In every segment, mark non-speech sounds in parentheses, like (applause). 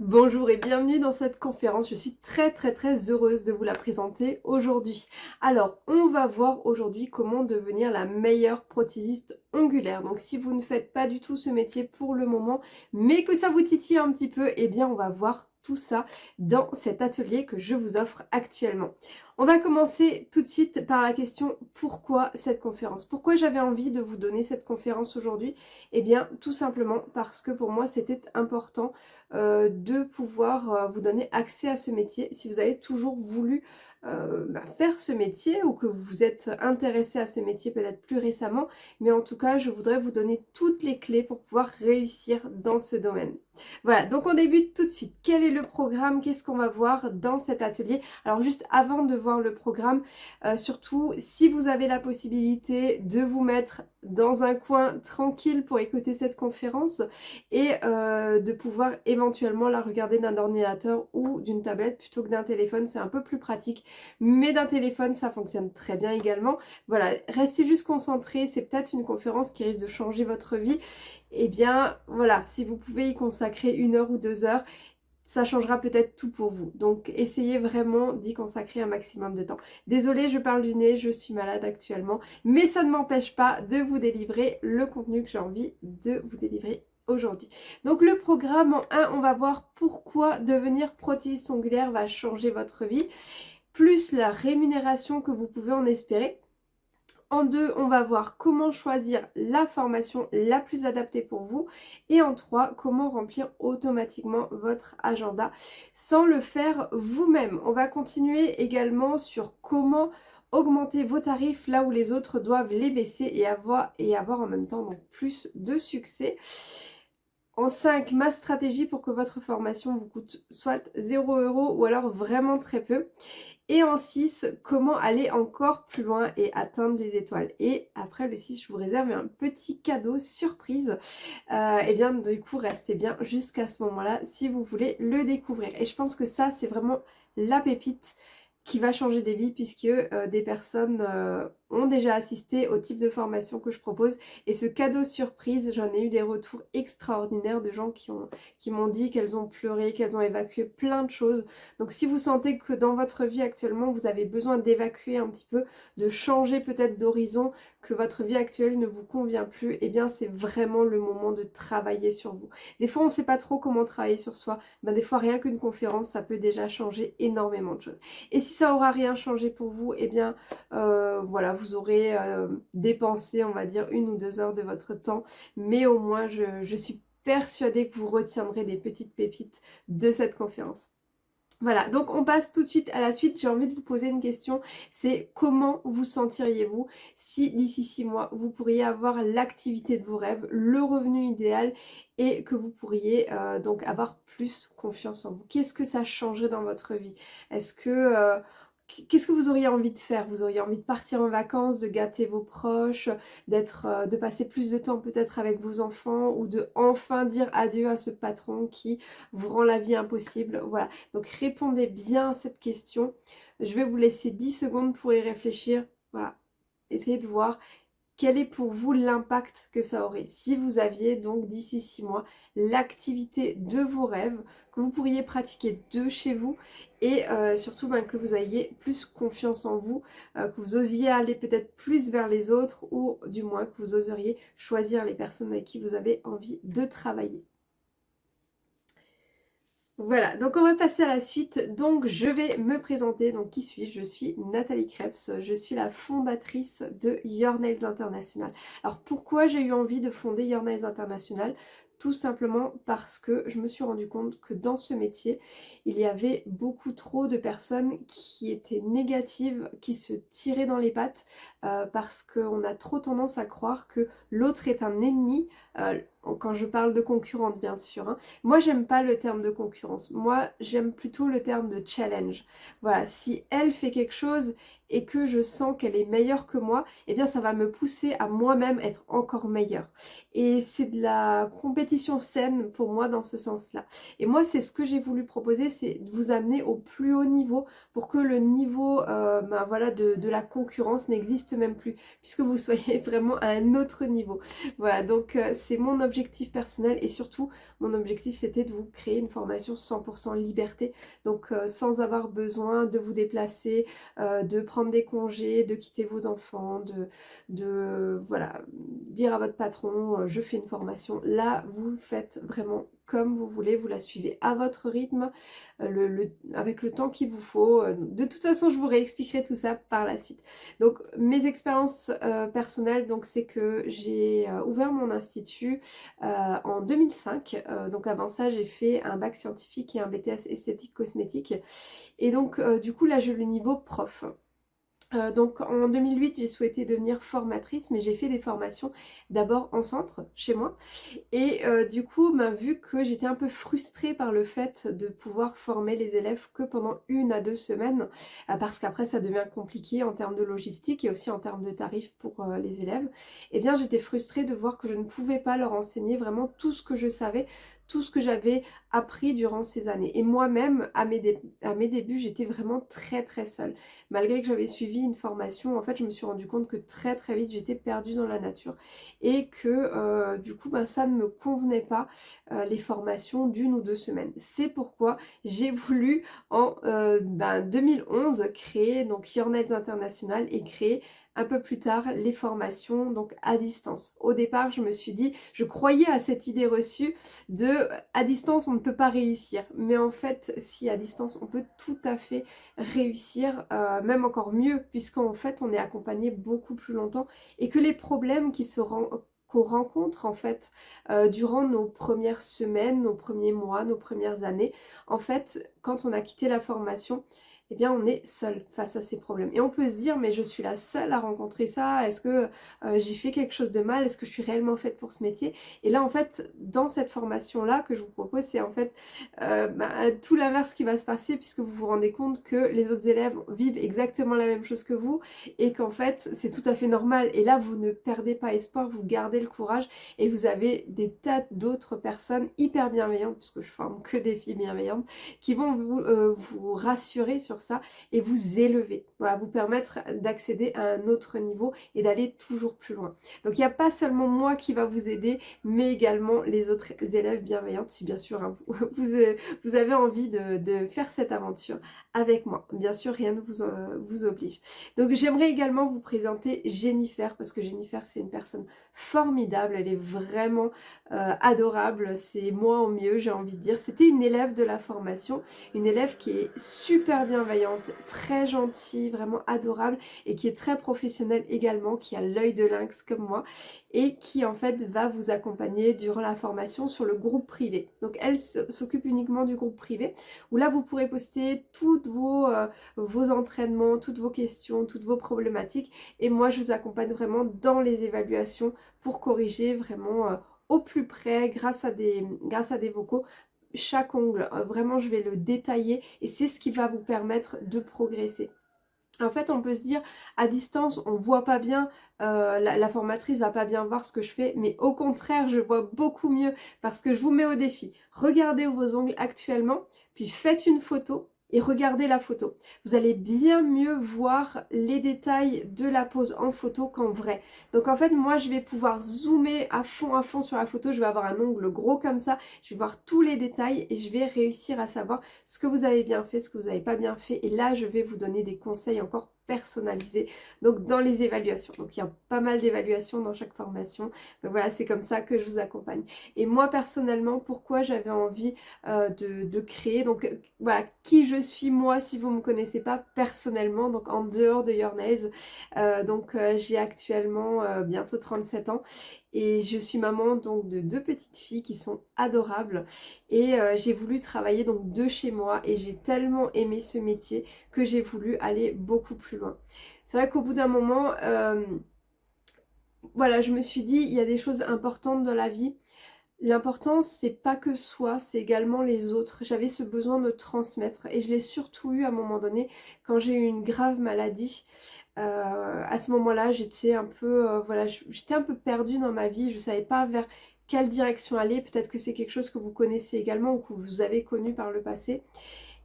Bonjour et bienvenue dans cette conférence. Je suis très très très heureuse de vous la présenter aujourd'hui. Alors, on va voir aujourd'hui comment devenir la meilleure prothésiste ongulaire. Donc si vous ne faites pas du tout ce métier pour le moment, mais que ça vous titille un petit peu, eh bien on va voir tout ça dans cet atelier que je vous offre actuellement. On va commencer tout de suite par la question pourquoi cette conférence? Pourquoi j'avais envie de vous donner cette conférence aujourd'hui? Eh bien tout simplement parce que pour moi c'était important euh, de pouvoir euh, vous donner accès à ce métier si vous avez toujours voulu euh, bah, faire ce métier ou que vous êtes intéressé à ce métier peut-être plus récemment mais en tout cas je voudrais vous donner toutes les clés pour pouvoir réussir dans ce domaine. Voilà donc on débute tout de suite. Quel est le programme? Qu'est-ce qu'on va voir dans cet atelier? Alors juste avant de voir le programme, surtout si vous avez la possibilité de vous mettre dans un coin tranquille pour écouter cette conférence et de pouvoir éventuellement la regarder d'un ordinateur ou d'une tablette plutôt que d'un téléphone, c'est un peu plus pratique mais d'un téléphone ça fonctionne très bien également. Voilà, restez juste concentrés, c'est peut-être une conférence qui risque de changer votre vie. Eh bien voilà, si vous pouvez y consacrer une heure ou deux heures, ça changera peut-être tout pour vous. Donc essayez vraiment d'y consacrer un maximum de temps. Désolée, je parle du nez, je suis malade actuellement, mais ça ne m'empêche pas de vous délivrer le contenu que j'ai envie de vous délivrer aujourd'hui. Donc le programme en 1, on va voir pourquoi devenir prothésiste ongulaire va changer votre vie plus la rémunération que vous pouvez en espérer. En deux, on va voir comment choisir la formation la plus adaptée pour vous. Et en trois, comment remplir automatiquement votre agenda sans le faire vous-même. On va continuer également sur comment augmenter vos tarifs là où les autres doivent les baisser et avoir, en même temps plus de succès. En 5, ma stratégie pour que votre formation vous coûte soit 0 euros ou alors vraiment très peu. Et en 6, comment aller encore plus loin et atteindre les étoiles? Et après le 6, je vous réserve un petit cadeau surprise. et euh, eh bien du coup, restez bien jusqu'à ce moment-là si vous voulez le découvrir. Et je pense que ça, c'est vraiment la pépite qui va changer des vies puisque euh, des personnes euh, ont déjà assisté au type de formation que je propose. Et ce cadeau surprise j'en ai eu des retours extraordinaires de gens qui ont qui m'ont dit qu'elles ont pleuré, qu'elles ont évacué plein de choses. Donc si vous sentez que dans votre vie actuellement vous avez besoin d'évacuer un petit peu de changer peut-être d'horizon que votre vie actuelle ne vous convient plus et eh bien c'est vraiment le moment de travailler sur vous. Des fois on ne sait pas trop comment travailler sur soi. Ben, des fois rien qu'une conférence ça peut déjà changer énormément de choses. Et si ça aura rien changé pour vous et eh bien euh, voilà vous vous aurez euh, dépensé, on va dire, une ou deux heures de votre temps. Mais au moins, je, suis persuadée que vous retiendrez des petites pépites de cette conférence. Voilà, donc on passe tout de suite à la suite. J'ai envie de vous poser une question, c'est comment vous sentiriez-vous si d'ici six mois, vous pourriez avoir l'activité de vos rêves, le revenu idéal et que vous pourriez euh, donc avoir plus confiance en vous? Qu'est-ce que ça changerait dans votre vie? Est-ce que... Euh, Qu'est-ce que vous auriez envie de faire? Vous auriez envie de partir en vacances, de gâter vos proches, d'être, euh, de passer plus de temps peut-être avec vos enfants ou de enfin dire adieu à ce patron qui vous rend la vie impossible? Voilà, donc répondez bien à cette question. Je vais vous laisser 10 secondes pour y réfléchir. Voilà, essayez de voir quel est pour vous l'impact que ça aurait si vous aviez donc d'ici 6 mois l'activité de vos rêves que vous pourriez pratiquer de chez vous et euh, surtout ben, que vous ayez plus confiance en vous, euh, que vous osiez aller peut-être plus vers les autres ou du moins que vous oseriez choisir les personnes avec qui vous avez envie de travailler? Voilà, donc on va passer à la suite. Donc je vais me présenter. Donc qui suis-je? Je suis Nathalie Krebs. Je suis la fondatrice de Your Nails International. Alors pourquoi j'ai eu envie de fonder Your Nails International? Tout simplement parce que je me suis rendu compte que dans ce métier, il y avait beaucoup trop de personnes qui étaient négatives, qui se tiraient dans les pattes euh, parce qu'on a trop tendance à croire que l'autre est un ennemi, euh, quand je parle de concurrente bien sûr. Hein. Moi j'aime pas le terme de concurrence, moi j'aime plutôt le terme de challenge. Voilà, si elle fait quelque chose et que je sens qu'elle est meilleure que moi, eh bien ça va me pousser à moi-même être encore meilleure. Et c'est de la compétition saine pour moi dans ce sens-là. Et moi c'est ce que j'ai voulu proposer, c'est de vous amener au plus haut niveau pour que le niveau euh, ben voilà, de, la concurrence n'existe même plus, puisque vous (laughs) soyez vraiment à un autre niveau. Voilà, donc euh, c'est mon objectif objectif personnel et surtout mon objectif c'était de vous créer une formation 100% liberté donc euh, sans avoir besoin de vous déplacer, euh, de prendre des congés, de quitter vos enfants, de, de voilà, dire à votre patron euh, je fais une formation. Là vous faites vraiment comme vous voulez, vous la suivez à votre rythme, euh, le, avec le temps qu'il vous faut. De toute façon, je vous réexpliquerai tout ça par la suite. Donc, mes expériences personnelles, donc c'est que j'ai ouvert mon institut en 2005. Donc avant ça, j'ai fait un bac scientifique et un BTS esthétique cosmétique. Et donc, du coup, là, j'ai le niveau prof. Euh, donc en 2008 j'ai souhaité devenir formatrice mais j'ai fait des formations d'abord en centre chez moi. Et euh, du coup ben, vu que j'étais un peu frustrée par le fait de pouvoir former les élèves que pendant une à deux semaines euh, parce qu'après ça devient compliqué en termes de logistique et aussi en termes de tarifs pour les élèves eh bien j'étais frustrée de voir que je ne pouvais pas leur enseigner vraiment tout ce que je savais tout ce que j'avais appris durant ces années. Et moi-même, à, mes débuts, j'étais vraiment très très seule. Malgré que j'avais suivi une formation, en fait, je me suis rendu compte que très très vite, j'étais perdue dans la nature. Et que euh, du coup, ben, ça ne me convenait pas, euh, les formations d'une ou deux semaines. C'est pourquoi j'ai (laughs) voulu en euh, ben, 2011 créer donc Your International et créer un peu plus tard les formations donc à distance. Au départ je me suis dit, je croyais à cette idée reçue de à distance on ne peut pas réussir mais en fait si à distance on peut tout à fait réussir, euh, même encore mieux puisqu'en fait on est accompagné beaucoup plus longtemps et que les problèmes qu'on rencontre en fait euh, durant nos premières semaines, nos premiers mois, nos premières années. En fait, quand on a quitté la formation, eh bien on est seul face à ces problèmes. Et on peut se dire mais je suis la seule à rencontrer ça, est-ce que euh, j'ai fait quelque chose de mal, est-ce que je suis réellement faite pour ce métier? Et là en fait dans cette formation là que je vous propose c'est en fait euh, bah, tout l'inverse qui va se passer puisque vous vous rendez compte que les autres élèves vivent exactement la même chose que vous et qu'en fait c'est tout à fait normal et là vous ne perdez pas espoir, vous gardez le courage et vous avez des tas d'autres personnes hyper bienveillantes puisque je forme que des filles bienveillantes qui vont vous, euh, vous rassurer sur ça et vous élever, voilà, vous permettre d'accéder à un autre niveau et d'aller toujours plus loin. Donc il n'y a pas seulement moi qui va vous aider, mais également les autres élèves bienveillantes, si bien sûr hein, vous, (laughs) euh, vous, avez envie de, faire cette aventure avec moi. Bien sûr, rien ne vous, vous oblige. Donc j'aimerais également vous présenter Jennifer, parce que Jennifer c'est une personne formidable, elle est vraiment euh, adorable, c'est moi au mieux j'ai envie de dire. C'était une élève de la formation, une élève qui est super bien très gentille, vraiment adorable et qui est très professionnelle également, qui a l'œil de lynx comme moi et qui en fait va vous accompagner durant la formation sur le groupe privé. Donc elle s'occupe uniquement du groupe privé où là vous pourrez poster toutes vos, euh, vos entraînements, toutes vos questions, toutes vos problématiques et moi je vous accompagne vraiment dans les évaluations pour corriger vraiment euh, au plus près grâce à des, grâce à des vocaux chaque ongle. Euh, vraiment, je vais le détailler et c'est ce qui va vous permettre de progresser. En fait, on peut se dire, à distance, on voit pas bien, euh, la, la, formatrice va pas bien voir ce que je fais, mais au contraire, je vois beaucoup mieux parce que je vous mets au défi. Regardez vos ongles actuellement, puis faites une photo et regardez la photo. Vous allez bien mieux voir les détails de la pose en photo qu'en vrai. Donc en fait, moi, je vais pouvoir zoomer à fond, à fond sur la photo. Je vais avoir un ongle gros comme ça. Je vais voir tous les détails et je vais réussir à savoir ce que vous avez bien fait, ce que vous n'avez pas bien fait. Et là, je vais vous donner des conseils encore personnalisé. Donc dans les évaluations. Donc il y a pas mal d'évaluations dans chaque formation. Donc voilà c'est comme ça que je vous accompagne. Et moi personnellement pourquoi j'avais envie euh, de, créer? Donc voilà qui je suis moi si vous me connaissez pas personnellement donc en dehors de Your Nails euh, donc euh, j'ai actuellement bientôt 37 ans et je suis maman donc de deux petites filles qui sont adorables et euh, j'ai voulu travailler donc de chez moi et j'ai tellement aimé ce métier que j'ai voulu aller beaucoup plus loin. C'est vrai qu'au bout d'un moment, euh, voilà, je me suis dit il y a des choses importantes dans la vie. L'important c'est pas que soi, c'est également les autres. J'avais ce besoin de transmettre et je l'ai surtout eu à un moment donné quand j'ai eu une grave maladie. Euh, à ce moment-là, j'étais un peu, euh, voilà, j'étais un peu perdue dans ma vie. Je ne savais pas vers quelle direction aller. Peut-être que c'est quelque chose que vous connaissez également ou que vous avez connu par le passé.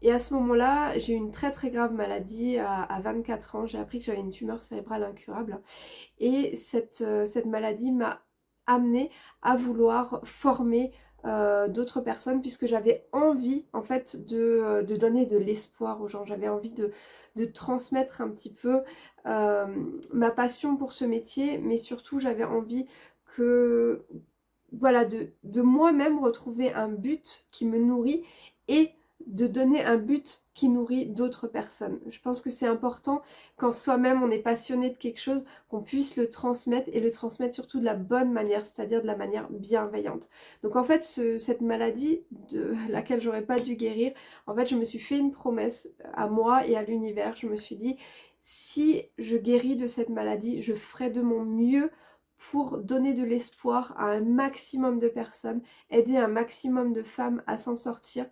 Et à ce moment-là, j'ai eu une très très grave maladie à, 24 ans. J'ai appris que j'avais une tumeur cérébrale incurable. Et cette, euh, maladie m'a amenée à vouloir former d'autres personnes puisque j'avais envie en fait de donner de l'espoir aux gens. J'avais envie de, de, transmettre un petit peu euh, ma passion pour ce métier mais surtout j'avais envie que voilà de, de moi-même retrouver un but qui me nourrit et de donner un but qui nourrit d'autres personnes. Je pense que c'est important quand soi-même on est passionné de quelque chose, qu'on puisse le transmettre et le transmettre surtout de la bonne manière, c'est-à-dire de la manière bienveillante. Donc en fait, cette maladie de (laughs) laquelle j'aurais pas dû guérir, en fait je me suis fait une promesse à moi et à l'univers. Je me suis dit, si je guéris de cette maladie, je ferai de mon mieux pour donner de l'espoir à un maximum de personnes, aider un maximum de femmes à s'en sortir,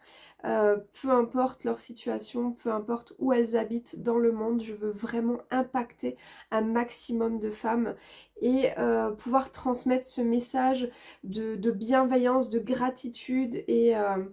euh, peu importe leur situation, peu importe où elles habitent dans le monde, je veux vraiment impacter un maximum de femmes et euh, pouvoir transmettre ce message de, bienveillance, de gratitude et... Euh,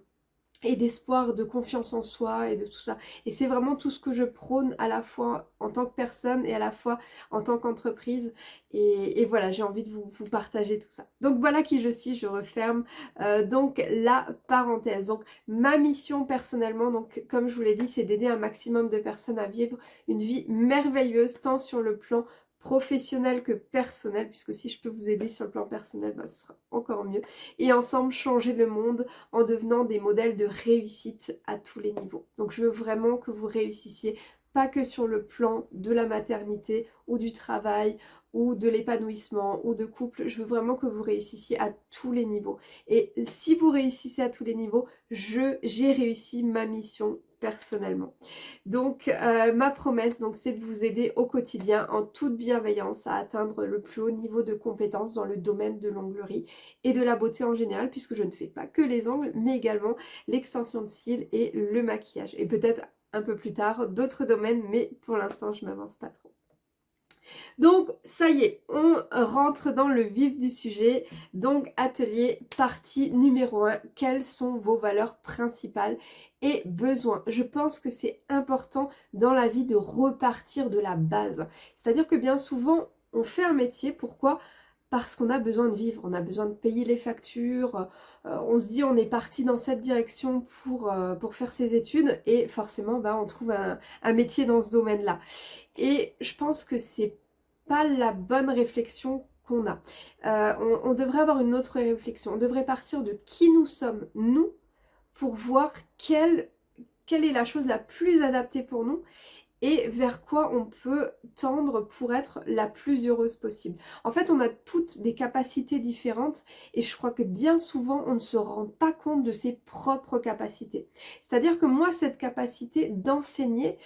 et d'espoir, de confiance en soi et de tout ça. Et c'est vraiment tout ce que je prône à la fois en tant que personne et à la fois en tant qu'entreprise. Et, voilà, j'ai envie de vous, partager tout ça. Donc voilà qui je suis, je referme euh, donc la parenthèse. Donc ma mission personnellement, donc comme je vous l'ai dit, c'est d'aider un maximum de personnes à vivre une vie merveilleuse, tant sur le plan professionnel que personnel, puisque si je peux vous aider sur le plan personnel, bah, ce sera encore mieux. Et ensemble, changer le monde en devenant des modèles de réussite à tous les niveaux. Donc je veux vraiment que vous réussissiez, pas que sur le plan de la maternité ou du travail ou de l'épanouissement ou de couple, je veux vraiment que vous réussissiez à tous les niveaux. Et si vous réussissez à tous les niveaux, j'ai réussi ma mission personnellement. Donc euh, ma promesse donc c'est de vous aider au quotidien en toute bienveillance à atteindre le plus haut niveau de compétences dans le domaine de l'onglerie et de la beauté en général puisque je ne fais pas que les ongles mais également l'extension de cils et le maquillage et peut-être un peu plus tard d'autres domaines mais pour l'instant je m'avance pas trop. Donc ça y est, on rentre dans le vif du sujet. Donc atelier partie numéro 1, quelles sont vos valeurs principales et besoins? Je pense que c'est important dans la vie de repartir de la base. C'est-à-dire que bien souvent, on fait un métier, pourquoi? Parce qu'on a besoin de vivre, on a besoin de payer les factures, euh, on se dit on est parti dans cette direction pour, euh, faire ses études et forcément bah, on trouve un, métier dans ce domaine-là. Et je pense que c'est pas la bonne réflexion qu'on a. Euh, on, devrait avoir une autre réflexion. On devrait partir de qui nous sommes, nous, pour voir quelle est la chose la plus adaptée pour nous et vers quoi on peut tendre pour être la plus heureuse possible. En fait, on a toutes des capacités différentes et je crois que bien souvent, on ne se rend pas compte de ses propres capacités. C'est-à-dire que moi, cette capacité d'enseigner,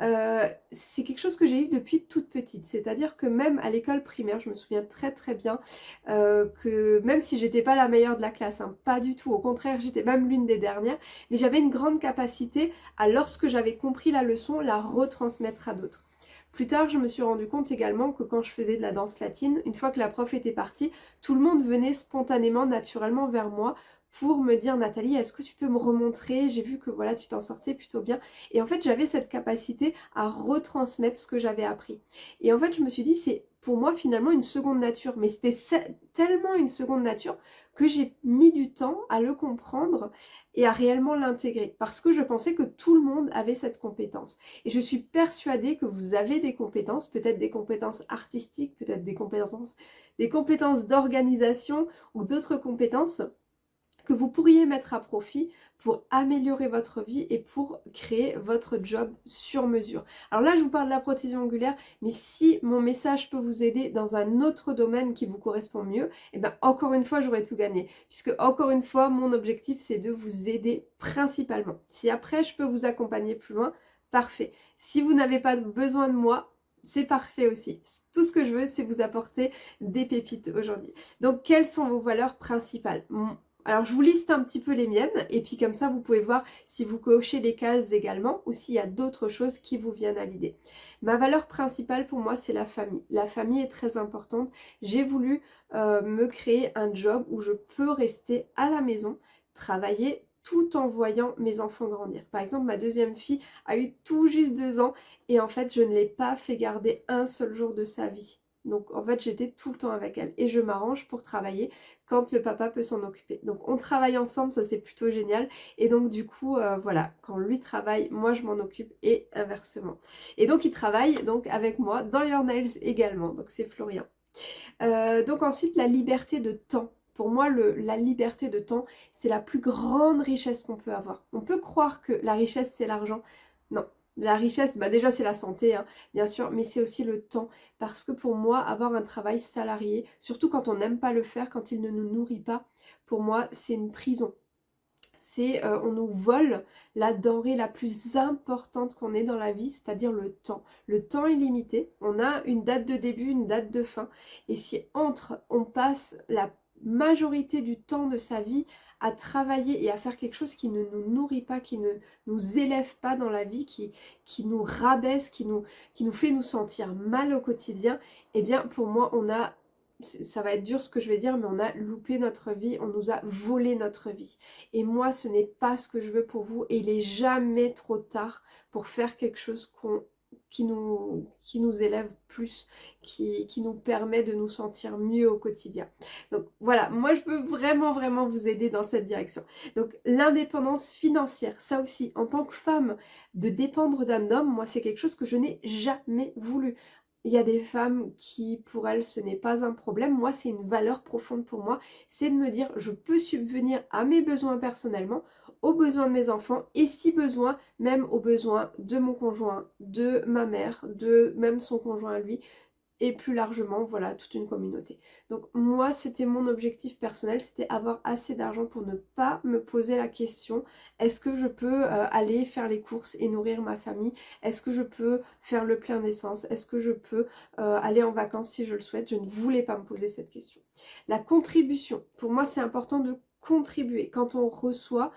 euh, c'est quelque chose que j'ai eu depuis toute petite. C'est-à-dire que même à l'école primaire, je me souviens très très bien euh, que même si j'étais pas la meilleure de la classe, hein, pas du tout, au contraire, j'étais même l'une des dernières, mais j'avais une grande capacité à, lorsque j'avais compris la leçon, la retransmettre transmettre à d'autres. Plus tard, je me suis rendu compte également que quand je faisais de la danse latine, une fois que la prof était partie, tout le monde venait spontanément, naturellement vers moi pour me dire Nathalie, est-ce que tu peux me remontrer? J'ai vu que voilà, tu t'en sortais plutôt bien. Et en fait, j'avais cette capacité à retransmettre ce que j'avais appris. Et en fait, je me suis dit, c'est pour moi finalement une seconde nature. Mais c'était tellement une seconde nature que j'ai mis du temps à le comprendre et à réellement l'intégrer parce que je pensais que tout le monde avait cette compétence. Et je suis persuadée que vous avez des compétences, peut-être des compétences artistiques, peut-être des compétences des compétences d'organisation ou d'autres compétences que vous pourriez mettre à profit pour améliorer votre vie et pour créer votre job sur mesure. Alors là, je vous parle de la prothèse angulaire, mais si mon message peut vous aider dans un autre domaine qui vous correspond mieux, et eh bien encore une fois, j'aurais tout gagné. Puisque encore une fois, mon objectif, c'est de vous aider principalement. Si après, je peux vous accompagner plus loin, parfait. Si vous n'avez pas besoin de moi, c'est parfait aussi. Tout ce que je veux, c'est vous apporter des pépites aujourd'hui. Donc, quelles sont vos valeurs principales? Alors je vous liste un petit peu les miennes et puis comme ça vous pouvez voir si vous cochez les cases également ou s'il y a d'autres choses qui vous viennent à l'idée. Ma valeur principale pour moi c'est la famille. La famille est très importante. J'ai voulu euh, me créer un job où je peux rester à la maison, travailler tout en voyant mes enfants grandir. Par exemple, ma deuxième fille a eu tout juste deux ans et en fait, je ne l'ai pas fait garder un seul jour de sa vie Donc en fait j'étais tout le temps avec elle et je m'arrange pour travailler quand le papa peut s'en occuper. Donc on travaille ensemble, ça c'est plutôt génial. Et donc du coup euh, voilà, quand lui travaille, moi je m'en occupe et inversement. Et donc il travaille donc avec moi dans Your Nails également, donc c'est Florian. Euh, donc ensuite la liberté de temps. Pour moi, la liberté de temps, c'est la plus grande richesse qu'on peut avoir. On peut croire que la richesse, c'est l'argent. La richesse, bah déjà c'est la santé, hein, bien sûr, mais c'est aussi le temps. Parce que pour moi, avoir un travail salarié, surtout quand on n'aime pas le faire, quand il ne nous nourrit pas, pour moi, c'est une prison. C'est, euh, on nous vole la denrée la plus importante qu'on ait dans la vie, c'est-à-dire le temps. Le temps est limité, on a une date de début, une date de fin. Et si entre, on passe la majorité du temps de sa vie à travailler et à faire quelque chose qui ne nous nourrit pas, qui ne nous élève pas dans la vie, qui, nous rabaisse, qui nous, qui nous fait nous sentir mal au quotidien, eh bien pour moi on a ça va être dur ce que je vais dire, mais on a loupé notre vie, on nous a volé notre vie. Et moi, ce n'est pas ce que je veux pour vous, et il est jamais trop tard pour faire quelque chose qu'on qui nous, élève plus, qui, qui, nous permet de nous sentir mieux au quotidien. Donc voilà, moi je veux vraiment vraiment vous aider dans cette direction. Donc l'indépendance financière, ça aussi, en tant que femme, de dépendre d'un homme, moi c'est quelque chose que je n'ai jamais voulu. Il y a des femmes qui, pour elles, ce n'est pas un problème. Moi, c'est une valeur profonde pour moi. C'est de me dire, je peux subvenir à mes besoins personnellement aux besoins de mes enfants et si besoin, même aux besoins de mon conjoint, de ma mère, de même son conjoint à lui et plus largement, voilà, toute une communauté. Donc moi, c'était mon objectif personnel, c'était avoir assez d'argent pour ne pas me poser la question, est-ce que je peux euh, aller faire les courses et nourrir ma famille? Est-ce que je peux faire le plein d'essence? Est-ce que je peux euh, aller en vacances si je le souhaite? Je ne voulais pas me poser cette question. La contribution, pour moi, c'est important de contribuer. Quand on reçoit,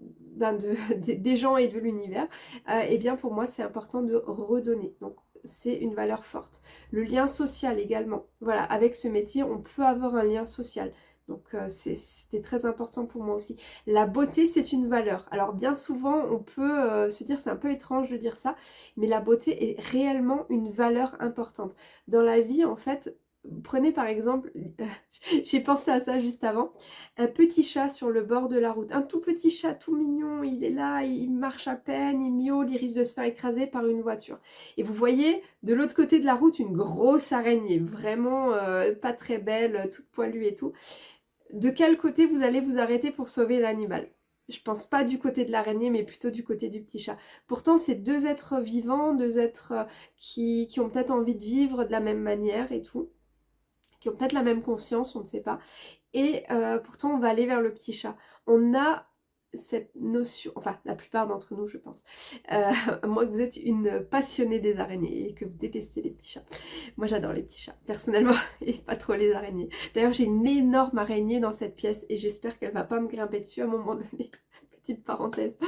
ben, (laughs) des gens et de l'univers, et euh, eh bien pour moi c'est important de redonner. Donc c'est une valeur forte. Le lien social également. Voilà, avec ce métier, on peut avoir un lien social. Donc euh, c'était très important pour moi aussi. La beauté, c'est une valeur. Alors bien souvent, on peut euh, se dire, c'est un peu étrange de dire ça, mais la beauté est réellement une valeur importante. Dans la vie, en fait, Prenez par exemple, (laughs) j'ai pensé à ça juste avant, un petit chat sur le bord de la route. Un tout petit chat tout mignon, il est là, il marche à peine, il miaule, il risque de se faire écraser par une voiture. Et vous voyez de l'autre côté de la route une grosse araignée, vraiment euh, pas très belle, toute poilue et tout. De quel côté vous allez vous arrêter pour sauver l'animal? Je pense pas du côté de l'araignée, mais plutôt du côté du petit chat. Pourtant, c'est deux êtres vivants, deux êtres euh, qui, qui ont peut-être envie de vivre de la même manière et tout qui ont peut-être la même conscience, on ne sait pas. Et euh, pourtant, on va aller vers le petit chat. On a cette notion, enfin la plupart d'entre nous je pense, euh, (laughs) moi que vous êtes une passionnée des araignées et que vous détestez les petits chats. Moi j'adore les petits chats personnellement (laughs) et pas trop les araignées. D'ailleurs j'ai une énorme araignée dans cette pièce et j'espère qu'elle va pas me grimper dessus à un moment (laughs) donné. Petite parenthèse.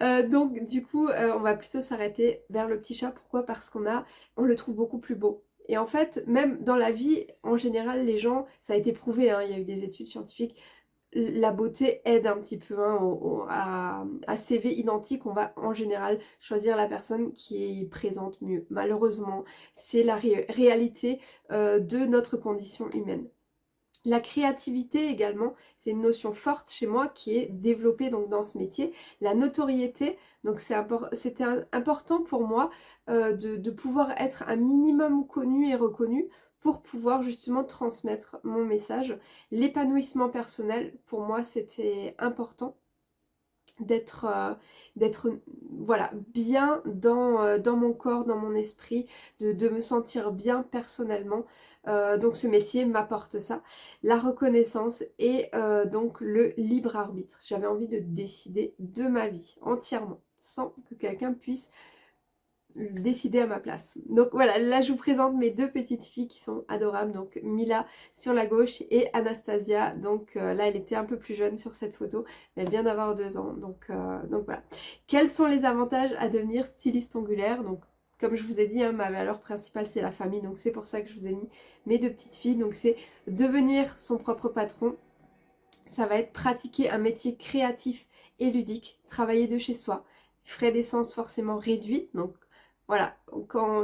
Euh, donc du coup on va plutôt s'arrêter vers le petit chat. Pourquoi? Parce qu'on le trouve beaucoup plus beau. Et en fait, même dans la vie, en général, les gens, ça a été prouvé, hein, il y a eu des études scientifiques, la beauté aide un petit peu hein, à, CV identique, on va en général choisir la personne qui présente mieux. Malheureusement, c'est la réalité euh, de notre condition humaine. La créativité également, c'est une notion forte chez moi qui est développée dans ce métier. La notoriété, c'était important pour moi euh, de, pouvoir être un minimum connu et reconnu pour pouvoir justement transmettre mon message. L'épanouissement personnel, pour moi, c'était important d'être euh, voilà bien dans, euh, dans, mon corps, dans mon esprit, de, me sentir bien personnellement. Euh, donc ce métier m'apporte ça, la reconnaissance et donc le libre arbitre. J'avais envie de décider de ma vie entièrement, sans que quelqu'un puisse décider à ma place. Donc voilà, là je vous présente mes deux petites filles qui sont adorables, donc Mila sur la gauche et Anastasia, donc euh, là elle était un peu plus jeune sur cette photo, mais elle vient d'avoir deux ans, donc, euh, donc voilà. Quels sont les avantages à devenir styliste ongulaire Donc comme je vous ai dit, hein, ma valeur principale c'est la famille, donc c'est pour ça que je vous ai mis mes deux petites filles, donc c'est devenir son propre patron, ça va être pratiquer un métier créatif et ludique, travailler de chez soi, frais d'essence forcément réduits, donc voilà,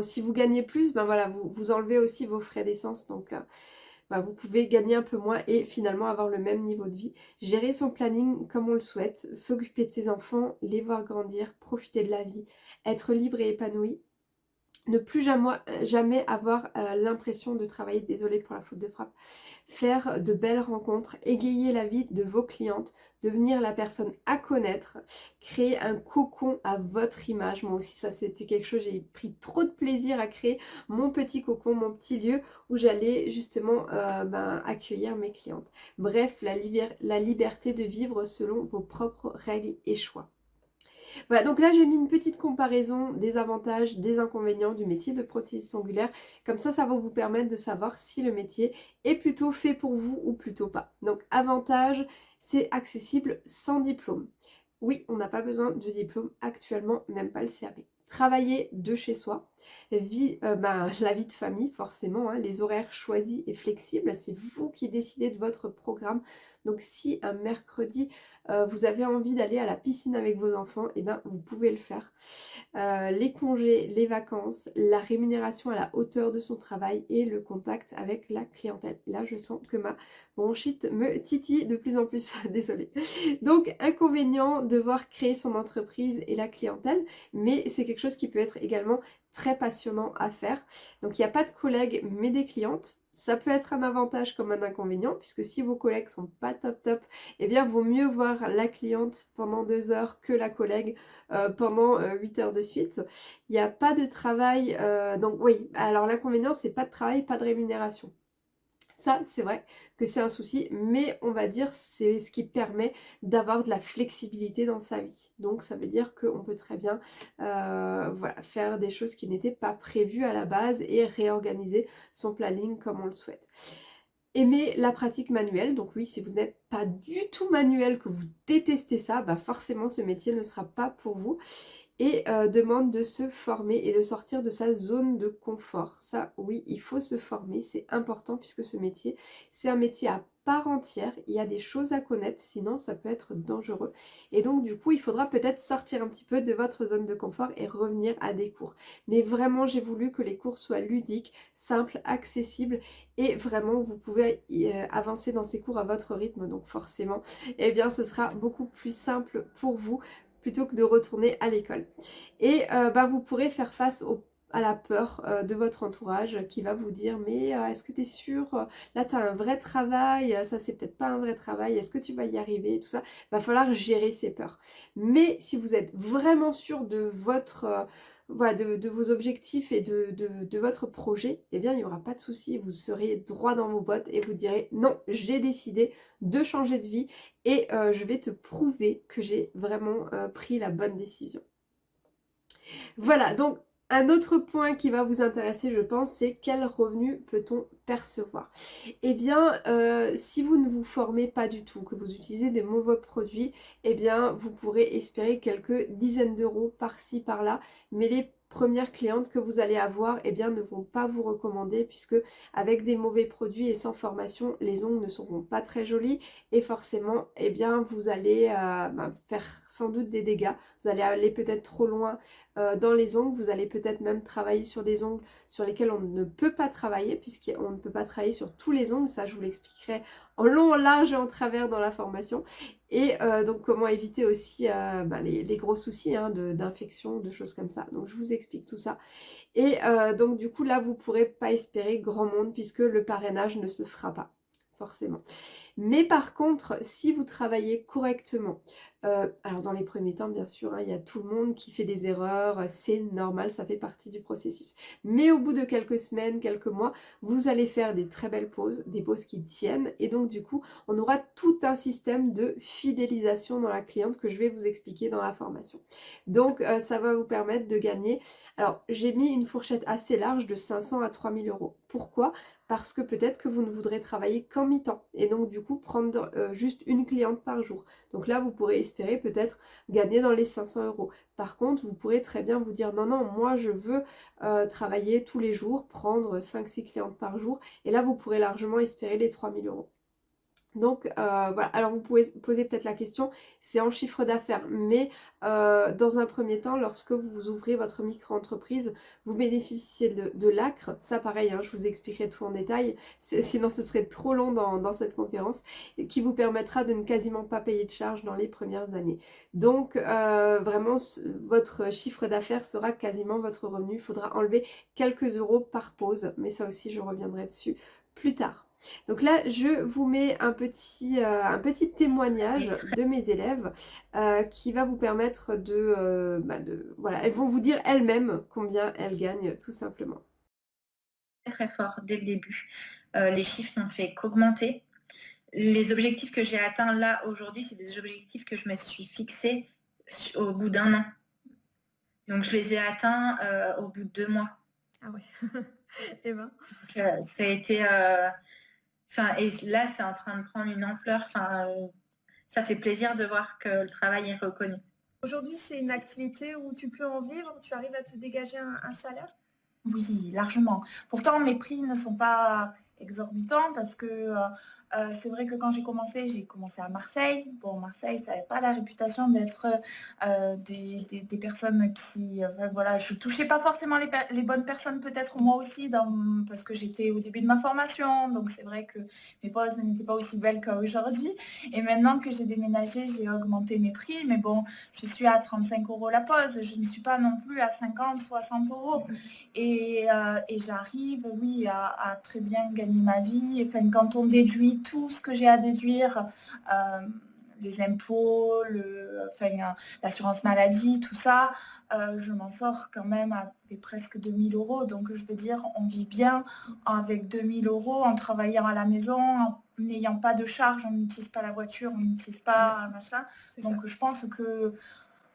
si vous gagnez plus, ben voilà, vous, vous enlevez aussi vos frais d'essence. Donc euh, ben vous pouvez gagner un peu moins et finalement avoir le même niveau de vie. Gérer son planning comme on le souhaite, s'occuper de ses enfants, les voir grandir, profiter de la vie, être libre et épanoui ne plus jamais, jamais avoir euh, l'impression de travailler, désolé pour la faute de frappe, faire de belles rencontres, égayer la vie de vos clientes, devenir la personne à connaître, créer un cocon à votre image. Moi aussi ça c'était quelque chose, j'ai pris trop de plaisir à créer mon petit cocon, mon petit lieu où j'allais justement euh, ben, accueillir mes clientes. Bref, la liberté de vivre selon vos propres règles et choix. Voilà, donc là j'ai mis une petite comparaison des avantages, des inconvénients du métier de prothésiste ongulaire. Comme ça, ça va vous permettre de savoir si le métier est plutôt fait pour vous ou plutôt pas. Donc avantage, c'est accessible sans diplôme. Oui, on n'a pas besoin de diplôme actuellement, même pas le CAP. Travailler de chez soi, euh, ben, (laughs) la vie de famille forcément, hein, les horaires choisis et flexibles, c'est vous qui décidez de votre programme. Donc si un mercredi, euh, vous avez envie d'aller à la piscine avec vos enfants, et eh ben vous pouvez le faire. Euh, les congés, les vacances, la rémunération à la hauteur de son travail et le contact avec la clientèle. Là, je sens que ma bronchite me titille de plus en plus, (laughs) désolée. Donc, inconvénient, devoir créer son entreprise et la clientèle, mais c'est quelque chose qui peut être également très passionnant à faire. Donc, il n'y a pas de collègues, mais des clientes. Ça peut être un avantage comme un inconvénient, puisque si vos collègues sont pas top top, eh bien vaut mieux voir la cliente pendant deux heures que la collègue euh, pendant euh, huit heures de suite. Il n'y a pas de travail, euh, donc oui, alors l'inconvénient c'est pas de travail, pas de rémunération. Ça, c'est vrai que c'est un souci, mais on va dire c'est ce qui permet d'avoir de la flexibilité dans sa vie. Donc ça veut dire qu'on peut très bien euh, faire des choses qui n'étaient pas prévues à la base et réorganiser son planning comme on le souhaite. Aimer la pratique manuelle, donc oui, si vous n'êtes pas du tout manuel, que vous détestez ça, bah forcément ce métier ne sera pas pour vous et euh, demande de se former et de sortir de sa zone de confort. Ça, oui, il faut se former, c'est important puisque ce métier, c'est un métier à part entière, il y a des choses à connaître, sinon ça peut être dangereux. Et donc du coup, il faudra peut-être sortir un petit peu de votre zone de confort et revenir à des cours. Mais vraiment, j'ai voulu que les cours soient ludiques, simples, accessibles et vraiment, vous pouvez euh, avancer dans ces cours à votre rythme. Donc forcément, eh bien, ce sera beaucoup plus simple pour vous plutôt que de retourner à l'école. Et euh, bah, vous pourrez faire face à la peur euh, de votre entourage qui va vous dire mais euh, est-ce que tu es sûr là tu as un vrai travail ça c'est peut-être pas un vrai travail est-ce que tu vas y arriver tout ça? Va falloir gérer ces peurs. Mais si vous êtes vraiment sûr de votre voilà, de, vos objectifs et de, votre projet, eh bien il n'y aura pas de souci, vous serez droit dans vos bottes et vous direz non, j'ai décidé de changer de vie et euh, je vais te prouver que j'ai vraiment euh, pris la bonne décision. Voilà, donc un autre point qui va vous intéresser, je pense, c'est quel revenu peut-on percevoir? Eh bien, euh, si vous ne vous formez pas du tout, que vous utilisez des mauvais produits, eh bien, vous pourrez espérer quelques dizaines d'euros par-ci, par-là, mais les premières clientes que vous allez avoir eh bien, ne vont pas vous recommander puisque avec des mauvais produits et sans formation, les ongles ne seront pas très jolis. Et forcément, eh bien, vous allez euh, bah, faire sans doute des dégâts. Vous allez aller peut-être trop loin euh, dans les ongles, vous allez peut-être même travailler sur des ongles sur lesquels on ne peut pas travailler puisqu'on ne peut pas travailler sur tous les ongles, ça je vous l'expliquerai en long, en large et en travers dans la formation. Et euh, donc comment éviter aussi euh, bah, les, gros soucis hein, d'infection, de, choses comme ça. Donc je vous explique tout ça. Et donc du coup là vous ne pourrez pas espérer grand monde puisque le parrainage ne se fera pas forcément. Mais par contre, si vous travaillez correctement, euh, alors dans les premiers temps, bien sûr, hein, il y a tout le monde qui fait des erreurs, c'est normal, ça fait partie du processus. Mais au bout de quelques semaines, quelques mois, vous allez faire des très belles pauses, des pauses qui tiennent. Et donc du coup, on aura tout un système de fidélisation dans la cliente que je vais vous expliquer dans la formation. Donc euh, ça va vous permettre de gagner. Alors j'ai mis une fourchette assez large de 500 à 3000 euros. Pourquoi? Parce que peut-être que vous ne voudrez travailler qu'en mi-temps et donc du coup prendre euh, juste une cliente par jour. Donc là vous pourrez espérer peut-être gagner dans les 500 euros. Par contre vous pourrez très bien vous dire non non moi je veux euh, travailler tous les jours, prendre 5-6 clientes par jour et là vous pourrez largement espérer les 3000 euros. Donc euh, voilà, alors vous pouvez poser peut-être la question, c'est en chiffre d'affaires, mais euh, dans un premier temps, lorsque vous ouvrez votre micro-entreprise, vous bénéficiez de, l'ACRE, ça pareil, hein, je vous expliquerai tout en détail, sinon ce serait trop long dans, cette conférence, qui vous permettra de ne quasiment pas payer de charges dans les premières années. Donc euh, vraiment, votre chiffre d'affaires sera quasiment votre revenu, il faudra enlever quelques euros par pause, mais ça aussi je reviendrai dessus plus tard. Donc là, je vous mets un petit, euh, un petit témoignage de mes élèves euh, qui va vous permettre euh, bah, de, Voilà, elles vont vous dire elles-mêmes combien elles gagnent, tout simplement. Très fort dès le début. les chiffres n'ont fait qu'augmenter. Les objectifs que j'ai atteints là aujourd'hui, c'est des objectifs que je me suis fixés au bout d'un an. Donc je les ai atteints au bout de deux mois. Ah oui. Et (laughs) eh ben. ça a été et là, c'est en train de prendre une ampleur. Enfin, ça fait plaisir de voir que le travail est reconnu. Aujourd'hui, c'est une activité où tu peux en vivre, tu arrives à te dégager un salaire? Oui, largement. Pourtant, mes prix ne sont pas exorbitant parce que euh, euh, c'est vrai que quand j'ai commencé, j'ai commencé à Marseille. Bon, Marseille, ça n'avait pas la réputation d'être euh, des, personnes qui... voilà, je touchais pas forcément les, bonnes personnes peut-être moi aussi dans, parce que j'étais au début de ma formation. Donc c'est vrai que mes poses n'étaient pas aussi belles qu'aujourd'hui. Et maintenant que j'ai déménagé, j'ai augmenté mes prix. Mais bon, je suis à 35 euros la pose. Je ne suis pas non plus à 50, 60 euros. Et, j'arrive, oui, à, à très bien gagner ma vie. Enfin, quand on déduit tout ce que j'ai à déduire, euh, les impôts, l'assurance maladie, tout ça, euh, je m'en sors quand même avec presque 2000 euros. Donc je veux dire, on vit bien avec 2000 euros en travaillant à la maison, en n'ayant pas de charge, on n'utilise pas la voiture, on n'utilise pas machin. Donc je pense que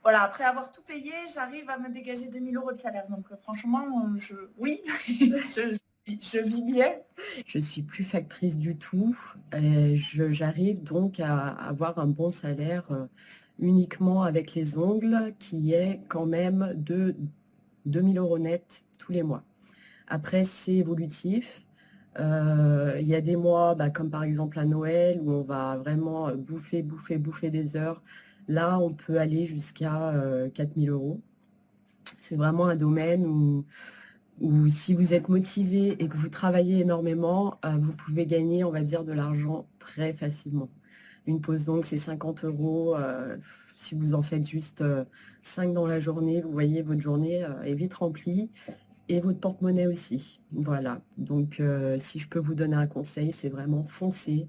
voilà, après avoir tout payé, j'arrive à me dégager 2000 euros de salaire. Donc franchement, je, oui, (laughs) je, je vis bien. Je suis plus factrice du tout. J'arrive donc à avoir un bon salaire euh, uniquement avec les ongles qui est quand même de 2000 euros net tous les mois. Après, c'est évolutif. Euh, il y a des mois, bah, comme par exemple à Noël, où on va vraiment bouffer, bouffer, bouffer des heures. Là, on peut aller jusqu'à 4000 euh, euros. C'est vraiment un domaine où ou si vous êtes motivé et que vous travaillez énormément, euh, vous pouvez gagner, on va dire, de l'argent très facilement. Une pause donc, c'est 50 euros. Euh, si vous en faites juste 5 euh, dans la journée, vous voyez, votre journée est vite remplie et votre porte-monnaie aussi. Voilà. Donc, si je peux vous donner un conseil, c'est vraiment foncer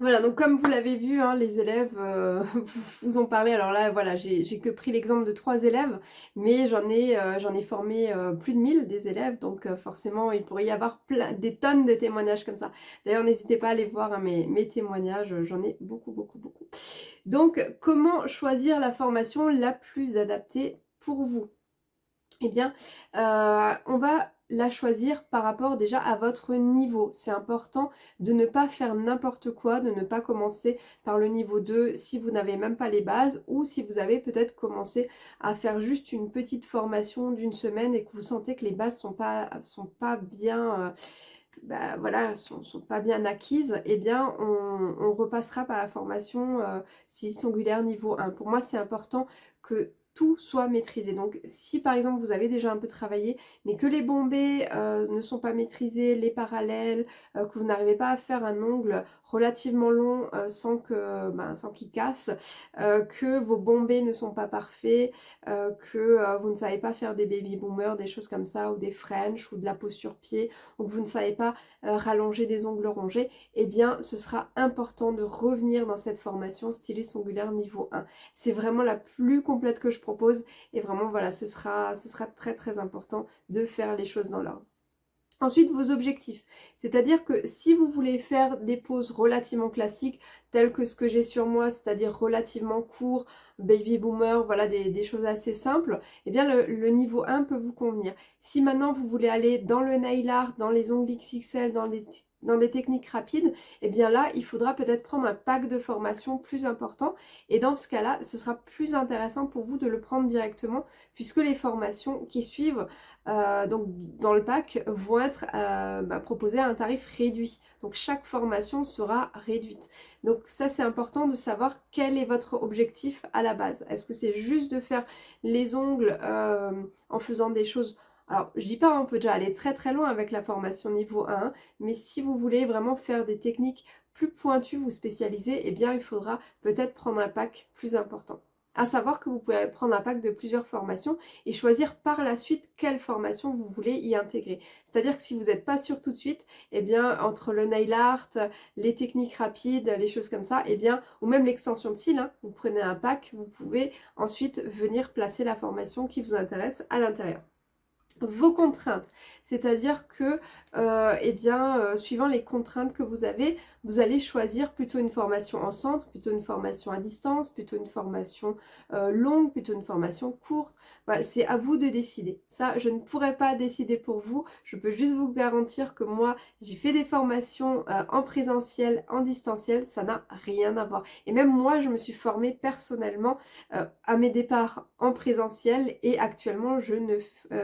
voilà, donc comme vous l'avez vu, hein, les élèves euh, (laughs) vous ont parlé. Alors là, voilà, j'ai que pris l'exemple de trois élèves, mais j'en ai, euh, formé euh, plus de 1000 des élèves, donc forcément, il pourrait y avoir plein, des tonnes de témoignages comme ça. D'ailleurs, n'hésitez pas à aller voir hein, mes témoignages, j'en ai beaucoup, beaucoup, beaucoup. Donc, comment choisir la formation la plus adaptée pour vous? Eh bien, on va la choisir par rapport déjà à votre niveau. C'est important de ne pas faire n'importe quoi, de ne pas commencer par le niveau 2 si vous n'avez même pas les bases ou si vous avez peut-être commencé à faire juste une petite formation d'une semaine et que vous sentez que les bases sont pas, sont pas bien... Euh, bah, acquises, eh bien on, repassera par la formation euh, 6 ongulaire niveau 1. Pour moi c'est important que tout soit maîtrisé. Donc si par exemple vous avez déjà un peu travaillé mais que les bombés euh, ne sont pas maîtrisés, les parallèles, euh, que vous n'arrivez pas à faire un ongle relativement long euh, sans que ben, sans qu'il casse, euh, que vos bombés ne sont pas parfaits, euh, que vous ne savez pas faire des baby boomers, des choses comme ça, ou des French, ou de la posture pied, ou que vous ne savez pas rallonger des ongles rongés, eh bien ce sera important de revenir dans cette formation styliste ongulaire niveau 1. C'est vraiment la plus complète que je propose et vraiment voilà, ce sera, ce sera très très important de faire les choses dans l'ordre. Ensuite, vos objectifs. C'est-à-dire que si vous voulez faire des poses relativement classiques, telles que ce que j'ai sur moi, c'est-à-dire relativement court, baby boomer, voilà des, choses assez simples, eh bien le, niveau 1 peut vous convenir. Si maintenant vous voulez aller dans le nail art, dans les ongles XXL, dans les dans des techniques rapides, et eh bien là, il faudra peut-être prendre un pack de formation plus important. Et dans ce cas-là, ce sera plus intéressant pour vous de le prendre directement, puisque les formations qui suivent euh, donc dans le pack vont être euh, bah, proposées à un tarif réduit. Donc chaque formation sera réduite. Donc ça c'est important de savoir quel est votre objectif à la base. Est-ce que c'est juste de faire les ongles euh, en faisant des choses alors, je dis pas, on peut déjà aller très très loin avec la formation niveau 1, mais si vous voulez vraiment faire des techniques plus pointues, vous spécialiser, eh bien il faudra peut-être prendre un pack plus important. À savoir que vous pouvez prendre un pack de plusieurs formations et choisir par la suite quelle formation vous voulez y intégrer. C'est-à-dire que si vous n'êtes pas sûr tout de suite, eh bien entre le nail art, les techniques rapides, les choses comme ça, eh bien, ou même l'extension de cils, hein, vous prenez un pack, vous pouvez ensuite venir placer la formation qui vous intéresse à l'intérieur vos contraintes. C'est-à-dire que, euh, eh bien, euh, suivant les contraintes que vous avez, vous allez choisir plutôt une formation en centre, plutôt une formation à distance, plutôt une formation euh, longue, plutôt une formation courte. c'est à vous de décider. Ça, je ne pourrais pas décider pour vous. Je peux juste vous garantir que moi, j'ai fait des formations en présentiel, en distanciel, ça n'a rien à voir. Et même moi, je me suis formée personnellement à mes départs en présentiel et actuellement, je ne,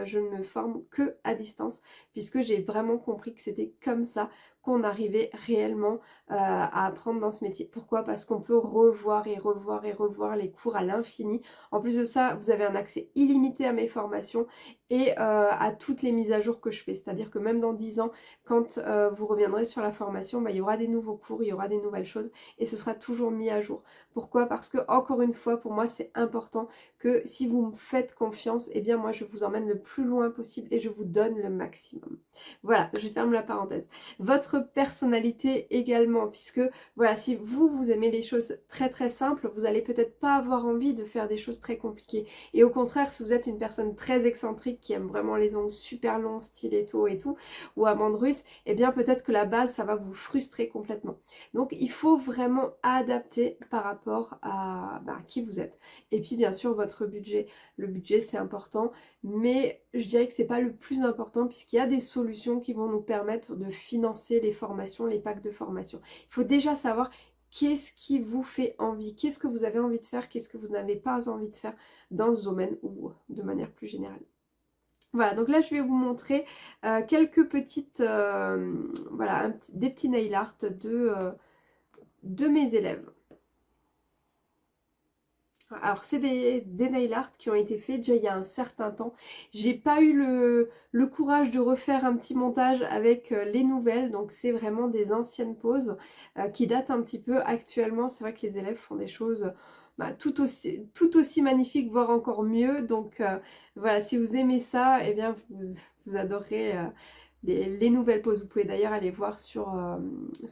je ne me forme que à distance puisque j'ai vraiment compris que c'était comme ça qu'on arrivait réellement euh, à apprendre dans ce métier. Pourquoi? Parce qu'on peut revoir et revoir et revoir les cours à l'infini. En plus de ça, vous avez un accès illimité à mes formations et euh, à toutes les mises à jour que je fais. C'est-à-dire que même dans 10 ans, quand euh, vous reviendrez sur la formation, bah, il y aura des nouveaux cours, il y aura des nouvelles choses et ce sera toujours mis à jour. Pourquoi? Parce que encore une fois, pour moi, c'est important que si vous me faites confiance, eh bien moi, je vous emmène le plus loin possible et je vous donne le maximum. Voilà, je ferme la parenthèse. Votre personnalité également, puisque voilà, si vous, vous aimez les choses très très simples, vous allez peut-être pas avoir envie de faire des choses très compliquées. Et au contraire, si vous êtes une personne très excentrique, qui aiment vraiment les ongles super longs, stiletto et tout, ou amande russe, et eh bien peut-être que la base, ça va vous frustrer complètement. Donc il faut vraiment adapter par rapport à bah, qui vous êtes. Et puis bien sûr, votre budget. Le budget, c'est important, mais je dirais que c'est pas le plus important puisqu'il y a des solutions qui vont nous permettre de financer les formations, les packs de formation. Il faut déjà savoir qu'est-ce qui vous fait envie, qu'est-ce que vous avez envie de faire, qu'est-ce que vous n'avez pas envie de faire dans ce domaine ou de manière plus générale. Voilà, donc là je vais vous montrer euh, quelques petites, euh, voilà, des petits nail art de, euh, de mes élèves. Alors c'est des, nail art qui ont été faits déjà il y a un certain temps. J'ai pas eu le, courage de refaire un petit montage avec les nouvelles, donc c'est vraiment des anciennes poses qui datent un petit peu actuellement. C'est vrai que les élèves font des choses bah, tout, aussi, tout aussi magnifique, voire encore mieux. Donc euh, voilà, si vous aimez ça, eh bien vous, vous adorez euh, les, nouvelles poses. Vous pouvez d'ailleurs aller voir sur, euh,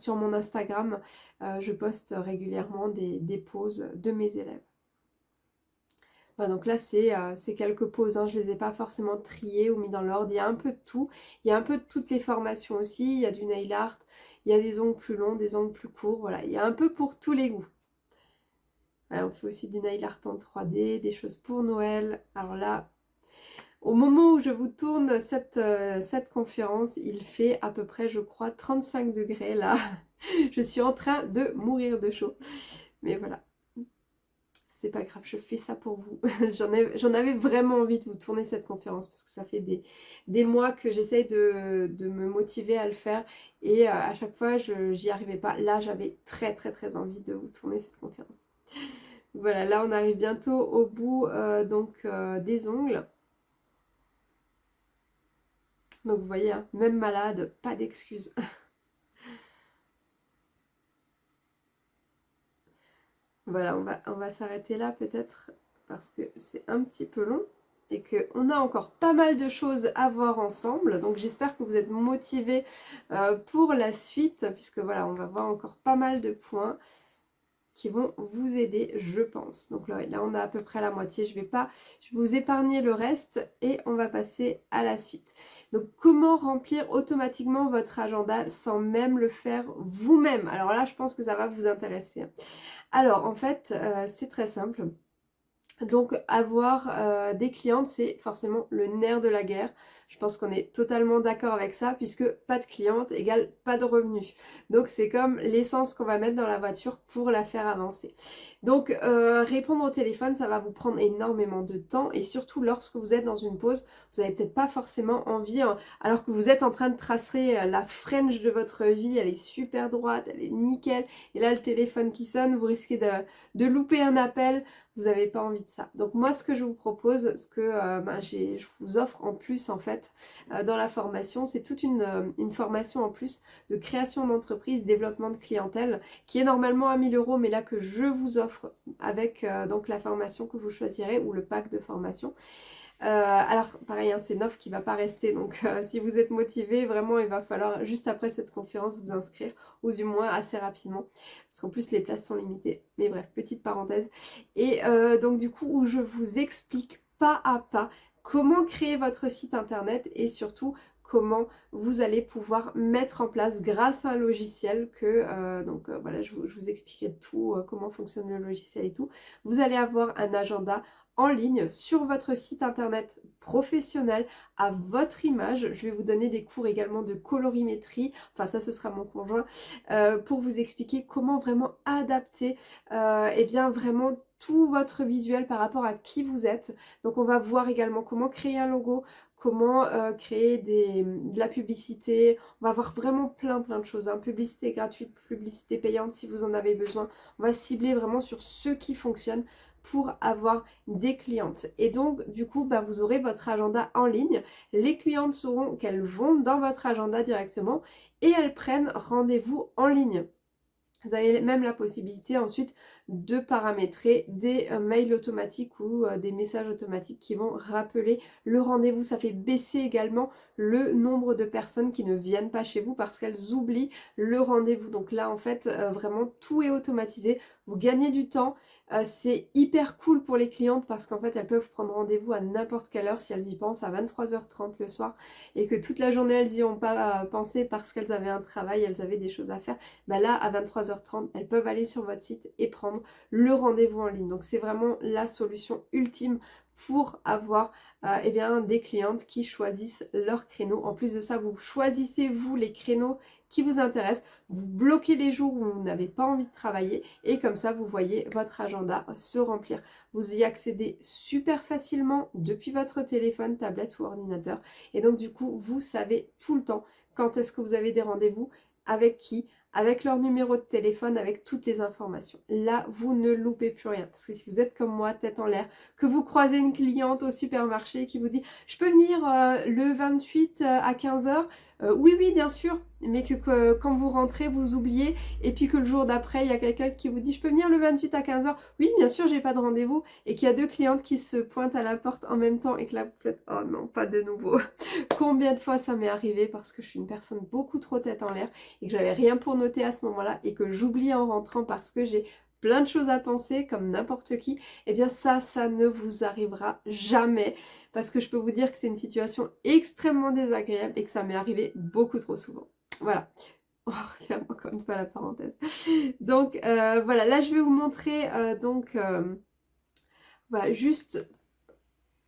mon Instagram. je poste régulièrement des, poses de mes élèves. Donc là c'est quelques poses, hein. je ne les ai pas forcément triées ou mis dans l'ordre, il y a un peu de tout, il y a un peu de toutes les formations aussi, il y a du nail art, il y a des ongles plus longs, des ongles plus courts, voilà, il y a un peu pour tous les goûts on fait aussi du nail art en 3D, des choses pour Noël. Alors là, au moment où je vous tourne cette, euh, cette conférence, il fait à peu près, je crois, 35 degrés là. (laughs) je suis en train de mourir de chaud. Mais voilà, c'est pas grave, je fais ça pour vous. (laughs) J'en avais vraiment envie de vous tourner cette conférence parce que ça fait des, mois que j'essaye de, me motiver à le faire et euh, à chaque fois, j'y arrivais pas. Là, j'avais très très très envie de vous tourner cette conférence. (laughs) Voilà, là on arrive bientôt au bout euh, donc euh, des ongles. Donc vous voyez, hein, même malade, pas d'excuses. (laughs) voilà, on va, s'arrêter là peut-être parce que c'est un petit peu long et qu'on a encore pas mal de choses à voir ensemble. Donc j'espère que vous êtes motivés euh, pour la suite puisque voilà, on va voir encore pas mal de points qui vont vous aider, je pense. Donc là, là, on a à peu près la moitié. Je vais pas, je vous épargner le reste et on va passer à la suite. Donc, comment remplir automatiquement votre agenda sans même le faire vous-même? Alors là, je pense que ça va vous intéresser. Alors, en fait, euh, c'est très simple. Donc avoir des clientes, c'est forcément le nerf de la guerre. Je pense qu'on est totalement d'accord avec ça puisque pas de cliente égale pas de revenus. Donc c'est comme l'essence qu'on va mettre dans la voiture pour la faire avancer. Donc euh, répondre au téléphone, ça va vous prendre énormément de temps et surtout lorsque vous êtes dans une pause, vous n'avez peut-être pas forcément envie, hein, alors que vous êtes en train de tracer euh, la French de votre vie, elle est super droite, elle est nickel, et là le téléphone qui sonne, vous risquez de, de louper un appel, vous n'avez pas envie de ça. Donc moi ce que je vous propose, ce que euh, ben, je vous offre en plus en fait euh, dans la formation, c'est toute une, euh, une, formation en plus de création d'entreprise, développement de clientèle, qui est normalement à 1000 euros, mais là que je vous offre avec donc la formation que vous choisirez ou le pack de formation. Alors pareil, hein, c'est offre qui ne va pas rester, donc si vous êtes motivé, vraiment il va falloir juste après cette conférence vous inscrire, ou du moins assez rapidement, parce qu'en plus les places sont limitées. Mais bref, petite parenthèse. Et donc du coup, où je vous explique pas à pas comment créer votre site internet et surtout comment vous allez pouvoir mettre en place grâce à un logiciel que, euh, donc euh, voilà, je vous, expliquerai tout, euh, comment fonctionne le logiciel et tout. Vous allez avoir un agenda en ligne sur votre site internet professionnel à votre image. Je vais vous donner des cours également de colorimétrie, enfin ça ce sera mon conjoint, pour vous expliquer comment vraiment adapter et eh bien vraiment tout votre visuel par rapport à qui vous êtes. Donc on va voir également comment créer un logo, comment euh, créer de la publicité. On va voir vraiment plein plein de choses. Hein. Publicité gratuite, publicité payante si vous en avez besoin. On va cibler vraiment sur ce qui fonctionne pour avoir des clientes. Et donc, du coup, bah, vous aurez votre agenda en ligne. Les clientes sauront qu'elles vont dans votre agenda directement et elles prennent rendez-vous en ligne. Vous avez même la possibilité ensuite de paramétrer des euh, mails automatiques ou euh, des messages automatiques qui vont rappeler le rendez-vous. Ça fait baisser également le nombre de personnes qui ne viennent pas chez vous parce qu'elles oublient le rendez-vous. Donc là en fait euh, vraiment tout est automatisé. Vous gagnez du temps c'est hyper cool pour les clientes parce qu'en fait elles peuvent prendre rendez-vous à n'importe quelle heure si elles y pensent à 23h30 le soir et que toute la journée elles n'y ont pas pensé parce qu'elles avaient un travail, elles avaient des choses à faire. Bah là à 23h30 elles peuvent aller sur votre site et prendre le rendez-vous en ligne. Donc c'est vraiment la solution ultime pour avoir euh, eh bien, des clientes qui choisissent leur créneau. En plus de ça, vous choisissez vous les créneaux qui vous intéressent, vous bloquez les jours où vous n'avez pas envie de travailler et comme ça vous voyez votre agenda se remplir. Vous y accédez super facilement depuis votre téléphone, tablette ou ordinateur et donc du coup vous savez tout le temps quand est-ce que vous avez des rendez-vous, avec qui, avec leur numéro de téléphone, avec toutes les informations. Là, vous ne loupez plus rien. Parce que si vous êtes comme moi, tête en l'air, que vous croisez une cliente au supermarché qui vous dit « Je peux venir euh, le 28 euh, à 15h euh, Oui, oui, bien sûr. » Mais que, quand vous rentrez, vous oubliez. Et puis que le jour d'après, il y a quelqu'un qui vous dit « Je peux venir le 28 à 15h ?» Oui, bien sûr, j'ai pas de rendez-vous. Et qu'il y a deux clientes qui se pointent à la porte en même temps et que là, vous faites « Oh non, pas de nouveau. (laughs) » Combien de fois ça m'est arrivé parce que je suis une personne beaucoup trop tête en l'air et que j'avais rien pour à ce moment-là et que j'oublie en rentrant parce que j'ai plein de choses à penser comme n'importe qui, et eh bien ça, ça ne vous arrivera jamais parce que je peux vous dire que c'est une situation extrêmement désagréable et que ça m'est arrivé beaucoup trop souvent. Voilà. (laughs) Oh, encore une fois la parenthèse. Donc euh, voilà, là je vais vous montrer euh, donc euh, voilà, juste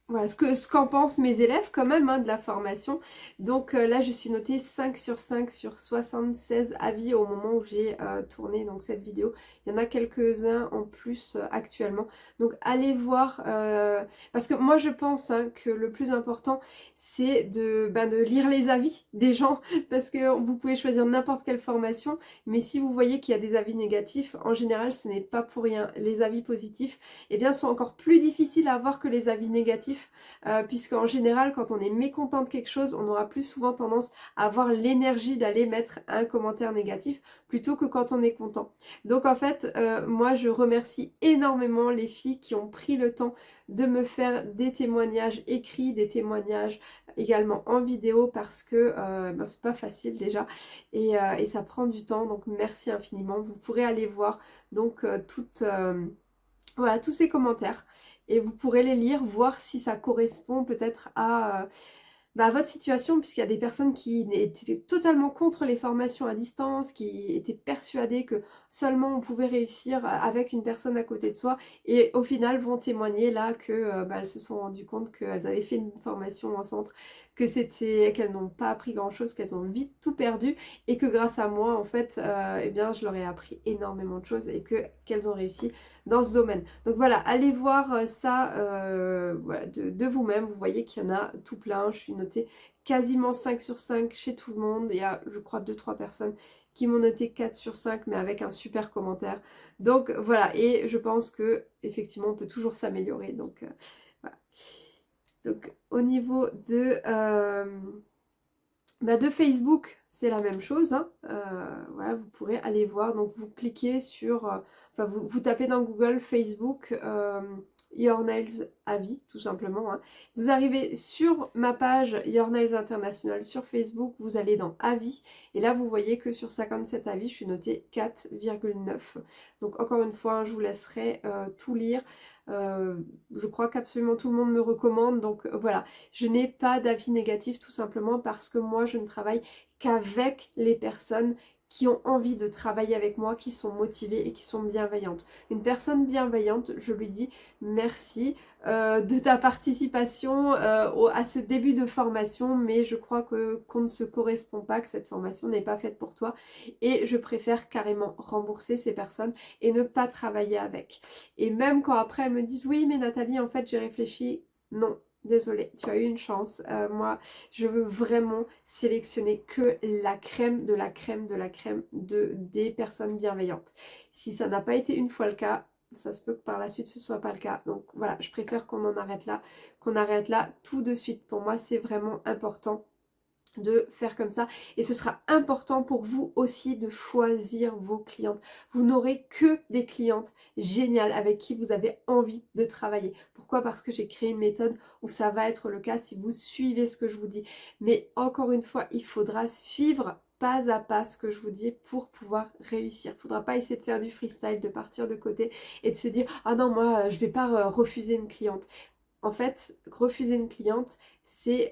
voilà, ce qu'en ce qu'en pensent mes élèves quand même hein, de la formation. Donc euh, là je suis notée 5 sur 5 sur 76 avis au moment où j'ai euh, tourné donc, cette vidéo. Il y en a quelques-uns en plus euh, actuellement. Donc allez voir, parce que moi je pense hein, que le plus important c'est de, ben, de lire les avis des gens. (laughs) Parce que vous pouvez choisir n'importe quelle formation, mais si vous voyez qu'il y a des avis négatifs, en général ce n'est pas pour rien. Les avis positifs eh bien, sont encore plus difficiles à avoir que les avis négatifs euh, puisqu'en général quand on est mécontent de quelque chose on aura plus souvent tendance à avoir l'énergie d'aller mettre un commentaire négatif plutôt que quand on est content. Donc en fait euh, moi je remercie énormément les filles qui ont pris le temps de me faire des témoignages écrits, des témoignages également en vidéo parce que euh, ben, c'est pas facile déjà et, et, ça prend du temps donc merci infiniment. Vous pourrez aller voir donc toutes, voilà, tous ces commentaires et vous pourrez les lire, voir si ça correspond peut-être à, euh, bah, votre situation, puisqu'il y a des personnes qui étaient totalement contre les formations à distance, qui étaient persuadées que seulement on pouvait réussir avec une personne à côté de soi, et au final vont témoigner là que euh, bah, se sont rendues compte qu'elles avaient fait une formation en centre, que c'était qu'elles n'ont pas appris grand chose, qu'elles ont vite tout perdu, et que grâce à moi, en fait, euh, eh bien, je leur ai appris énormément de choses et que qu'elles ont réussi dans ce domaine. Donc voilà, allez voir euh, ça de, de vous-même. Vous voyez qu'il y en a tout plein. Je suis noté quasiment 5 sur 5 chez tout le monde. Il y a, je crois, 2-3 personnes qui m'ont noté 4 sur 5, mais avec un super commentaire. Donc voilà, et je pense que effectivement on peut toujours s'améliorer. Donc euh. Donc au niveau de, euh, bah, de Facebook, c'est la même chose. Hein. Euh, voilà, vous pourrez aller voir. Donc vous cliquez sur, enfin vous, tapez dans Google Facebook Your Nails Avis, tout simplement. Hein. Vous arrivez sur ma page Your Nails International sur Facebook, vous allez dans Avis, et là vous voyez que sur 57 avis, je suis notée 4,9. Donc encore une fois, je vous laisserai euh, tout lire. Euh, je crois qu'absolument tout le monde me recommande, donc euh, voilà. Je n'ai pas d'avis négatif tout simplement parce que moi je ne travaille qu'avec les personnes qui ont envie de travailler avec moi, qui sont motivées et qui sont bienveillantes. Une personne bienveillante, je lui dis merci euh, de ta participation euh, à ce début de formation, mais je crois que qu'on ne se correspond pas, que cette formation n'est pas faite pour toi et je préfère carrément rembourser ces personnes et ne pas travailler avec. Et même quand après elles me disent oui mais Nathalie en fait j'ai réfléchi, non, Désolée, tu as eu une chance. Euh, moi, je veux vraiment sélectionner que la crème de la crème de la crème de, des personnes bienveillantes. Si ça n'a pas été une fois le cas, ça se peut que par la suite ce soit pas le cas. Donc voilà, je préfère qu'on en arrête là, qu'on arrête là tout de suite. Pour moi, c'est vraiment important de faire comme ça. Et ce sera important pour vous aussi de choisir vos clientes. Vous n'aurez que des clientes géniales avec qui vous avez envie de travailler. Pourquoi? Parce que j'ai créé une méthode où ça va être le cas si vous suivez ce que je vous dis. Mais encore une fois il faudra suivre pas à pas ce que je vous dis pour pouvoir réussir. Il ne faudra pas essayer de faire du freestyle, de partir de côté et de se dire « Ah non, moi, je ne vais pas euh, refuser une cliente. » En fait, refuser une cliente,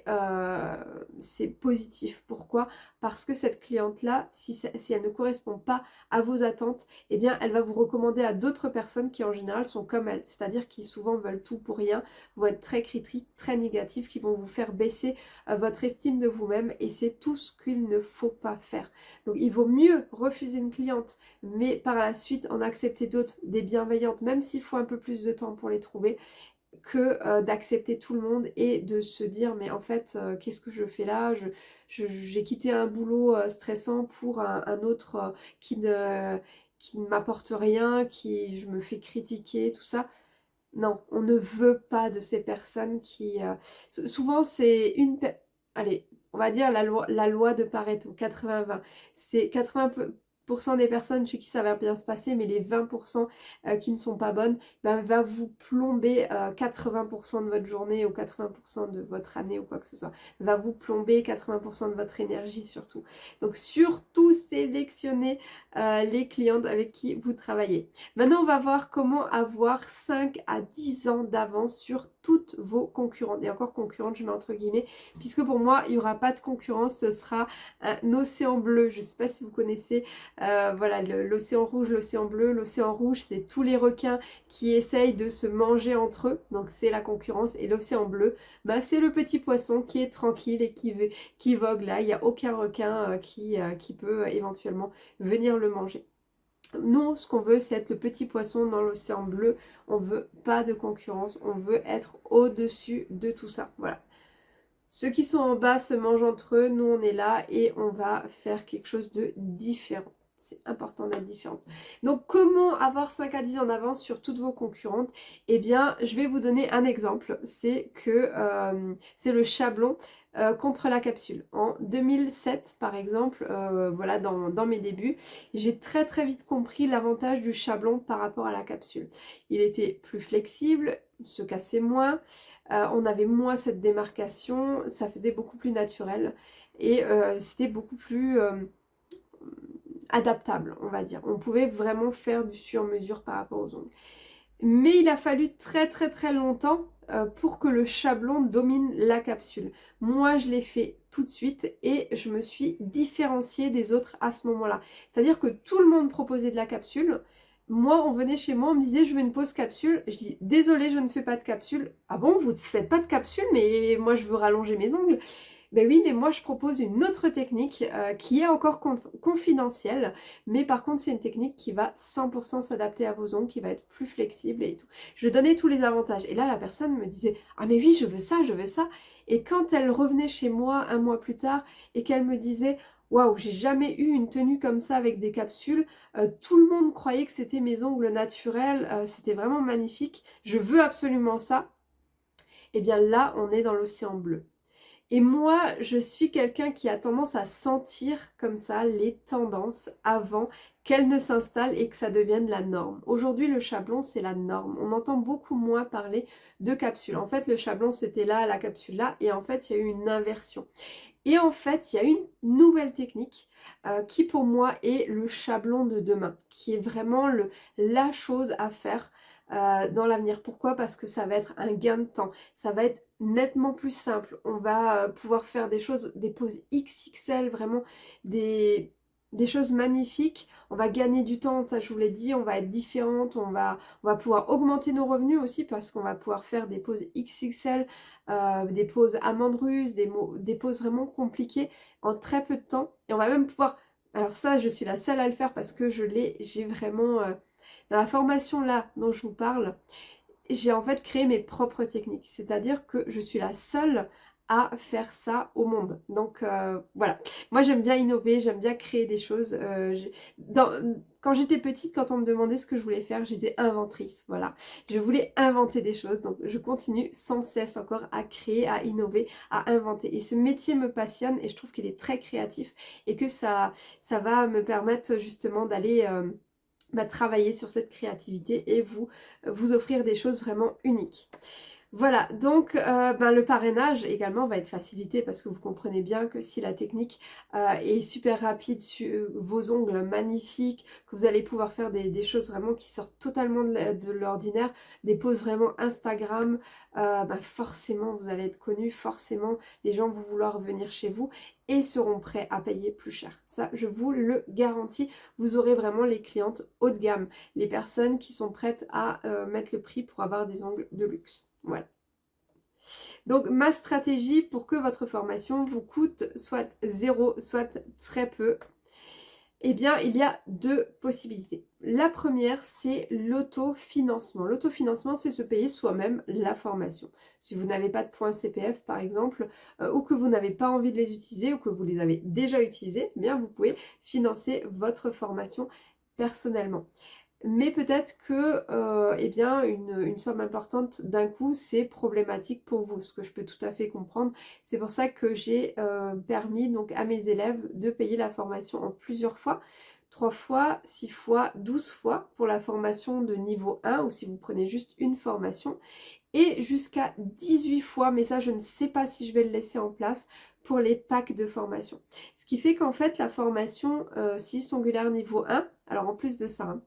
euh, c'est positif. Pourquoi? Parce que cette cliente-là, si, si, elle ne correspond pas à vos attentes, eh bien elle va vous recommander à d'autres personnes qui en général sont comme elle, c'est-à-dire qui souvent veulent tout pour rien, vont être très critiques, très négatifs, qui vont vous faire baisser euh, votre estime de vous-même et c'est tout ce qu'il ne faut pas faire. Donc il vaut mieux refuser une cliente, mais par la suite en accepter d'autres, des bienveillantes, même s'il faut un peu plus de temps pour les trouver que euh, d'accepter tout le monde et de se dire mais en fait euh, qu'est-ce que je fais là? J'ai quitté un boulot euh, stressant pour un, autre qui ne, qui ne m'apporte rien, qui je me fais critiquer, tout ça. Non, on ne veut pas de ces personnes qui... souvent c'est une... Allez, on va dire la loi, la loi de Pareto, 80-20. C'est 80 des personnes chez qui ça va bien se passer, mais les 20% euh, qui ne sont pas bonnes, ben, va vous plomber 80% euh, de votre journée ou 80% de votre année ou quoi que ce soit. Va vous plomber 80% de votre énergie surtout. Donc surtout sélectionnez euh, les clientes avec qui vous travaillez. Maintenant on va voir comment avoir 5 à 10 ans d'avance sur toutes vos concurrentes. Et encore concurrentes, je mets entre guillemets, puisque pour moi, il n'y aura pas de concurrence, ce sera un océan bleu. Je ne sais pas si vous connaissez euh, voilà l'océan rouge, l'océan bleu. L'océan rouge, c'est tous les requins qui essayent de se manger entre eux, donc c'est la concurrence. Et l'océan bleu, bah, c'est le petit poisson qui est tranquille et qui, qui vogue là. Il n'y a aucun requin euh, qui, euh, qui peut éventuellement venir le manger. Nous, ce qu'on veut, c'est être le petit poisson dans l'océan bleu. On veut pas de concurrence. On veut être au-dessus de tout ça. Voilà. Ceux qui sont en bas se mangent entre eux. Nous, on est là et on va faire quelque chose de différent. C'est important d'être différent. Donc, comment avoir 5 à 10 en avance sur toutes vos concurrentes? Eh bien, je vais vous donner un exemple. C'est que euh, c'est le chablon. Euh, contre la capsule. En 2007 par exemple, euh, voilà dans, mes débuts, j'ai très très vite compris l'avantage du chablon par rapport à la capsule. Il était plus flexible, se cassait moins, euh, on avait moins cette démarcation, ça faisait beaucoup plus naturel et c'était beaucoup plus adaptable on va dire. On pouvait vraiment faire du sur-mesure par rapport aux ongles. Mais il a fallu très très très longtemps pour que le chablon domine la capsule. Moi, je l'ai fait tout de suite et je me suis différenciée des autres à ce moment-là. C'est-à-dire que tout le monde proposait de la capsule. Moi, on venait chez moi, on me disait je veux une pause capsule. Je dis désolé, je ne fais pas de capsule. Ah bon, vous ne faites pas de capsule, mais moi je veux rallonger mes ongles. Ben oui, mais moi je propose une autre technique euh, qui est encore confidentielle, mais par contre c'est une technique qui va 100% s'adapter à vos ongles, qui va être plus flexible et tout. Je donnais tous les avantages. Et là la personne me disait « Ah mais oui, je veux ça, je veux ça ». Et quand elle revenait chez moi un mois plus tard et qu'elle me disait Waouh, j'ai jamais eu une tenue comme ça avec des capsules. Euh, tout le monde croyait que c'était mes ongles naturels. Euh, c'était vraiment magnifique. Je veux absolument ça. Et eh bien là, on est dans l'océan bleu. Et moi, je suis quelqu'un qui a tendance à sentir comme ça les tendances avant qu'elles ne s'installent et que ça devienne la norme. Aujourd'hui, le chablon, c'est la norme. On entend beaucoup moins parler de capsules. En fait, le chablon, c'était là, la capsule là, et en fait, il y a eu une inversion. Et en fait, il y a une nouvelle technique euh, qui pour moi est le chablon de demain, qui est vraiment la chose à faire euh, dans l'avenir. Pourquoi? Parce que ça va être un gain de temps, ça va être nettement plus simple. On va euh, pouvoir faire des choses, des poses XXL, vraiment des, choses magnifiques. On va gagner du temps, ça je vous l'ai dit, on va être différente, on va, pouvoir augmenter nos revenus aussi parce qu'on va pouvoir faire des poses XXL, euh, des poses amandes russes, des, des poses vraiment compliquées en très peu de temps. Et on va même pouvoir... Alors ça, je suis la seule à le faire parce que je l'ai, j'ai vraiment... Dans la formation là dont je vous parle, j'ai en fait créé mes propres techniques. C'est-à-dire que je suis la seule à faire ça au monde. Donc euh, voilà, moi j'aime bien innover, j'aime bien créer des choses. Euh, quand j'étais petite, quand on me demandait ce que je voulais faire, je disais inventrice, voilà. Je voulais inventer des choses, donc je continue sans cesse encore à créer, à innover, à inventer. Et ce métier me passionne et je trouve qu'il est très créatif et que ça, ça va me permettre justement d'aller... Euh, bah, travailler sur cette créativité et vous, vous offrir des choses vraiment uniques. Voilà, donc euh, ben, le parrainage également va être facilité parce que vous comprenez bien que si la technique euh, est super rapide sur vos ongles magnifiques, que vous allez pouvoir faire des, choses vraiment qui sortent totalement de l'ordinaire, des poses vraiment Instagram, euh, ben, forcément vous allez être connu, forcément les gens vont vouloir venir chez vous et seront prêts à payer plus cher. Ça, je vous le garantis, vous aurez vraiment les clientes haut de gamme, les personnes qui sont prêtes à mettre le prix pour avoir des ongles de luxe. Voilà. Donc ma stratégie pour que votre formation vous coûte soit zéro, soit très peu, eh bien il y a deux possibilités. La première c'est l'autofinancement. L'autofinancement c'est se payer soi-même la formation. Si vous n'avez pas de points CPF par exemple, euh, ou que vous n'avez pas envie de les utiliser, ou que vous les avez déjà utilisés, eh bien vous pouvez financer votre formation personnellement mais peut-être que euh, eh bien, une, somme importante d'un coup c'est problématique pour vous, ce que je peux tout à fait comprendre. C'est pour ça que j'ai euh, permis donc à mes élèves de payer la formation en plusieurs fois. 3 fois, 6 fois, 12 fois pour la formation de niveau 1 ou si vous prenez juste une formation et jusqu'à 18 fois, mais ça je ne sais pas si je vais le laisser en place pour les packs de formation. Ce qui fait qu'en fait la formation euh, 6 ongulaire niveau 1, alors en plus de ça, hein,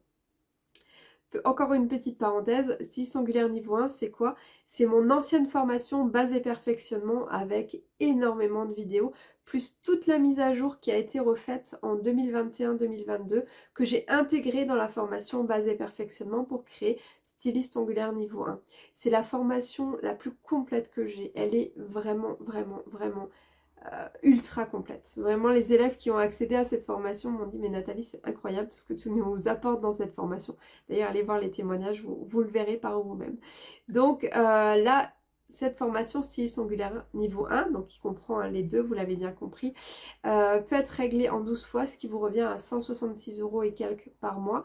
encore une petite parenthèse, 6 ongulaire niveau 1, c'est quoi? C'est mon ancienne formation base et perfectionnement avec énormément de vidéos, plus toute la mise à jour qui a été refaite en 2021-2022, que j'ai intégrée dans la formation base et perfectionnement pour créer styliste ongulaire niveau 1. C'est la formation la plus complète que j'ai. Elle est vraiment, vraiment, vraiment euh, ultra complète. Vraiment, les élèves qui ont accédé à cette formation m'ont dit « Mais Nathalie, c'est incroyable tout ce que tu nous apportes dans cette formation. » D'ailleurs, allez voir les témoignages, vous, le verrez par vous-même. Donc euh, là, cette formation styliste ongulaire niveau 1, donc qui comprend hein, les deux, vous l'avez bien compris, euh, peut être réglée en 12 fois, ce qui vous revient à 166 euros et quelques par mois.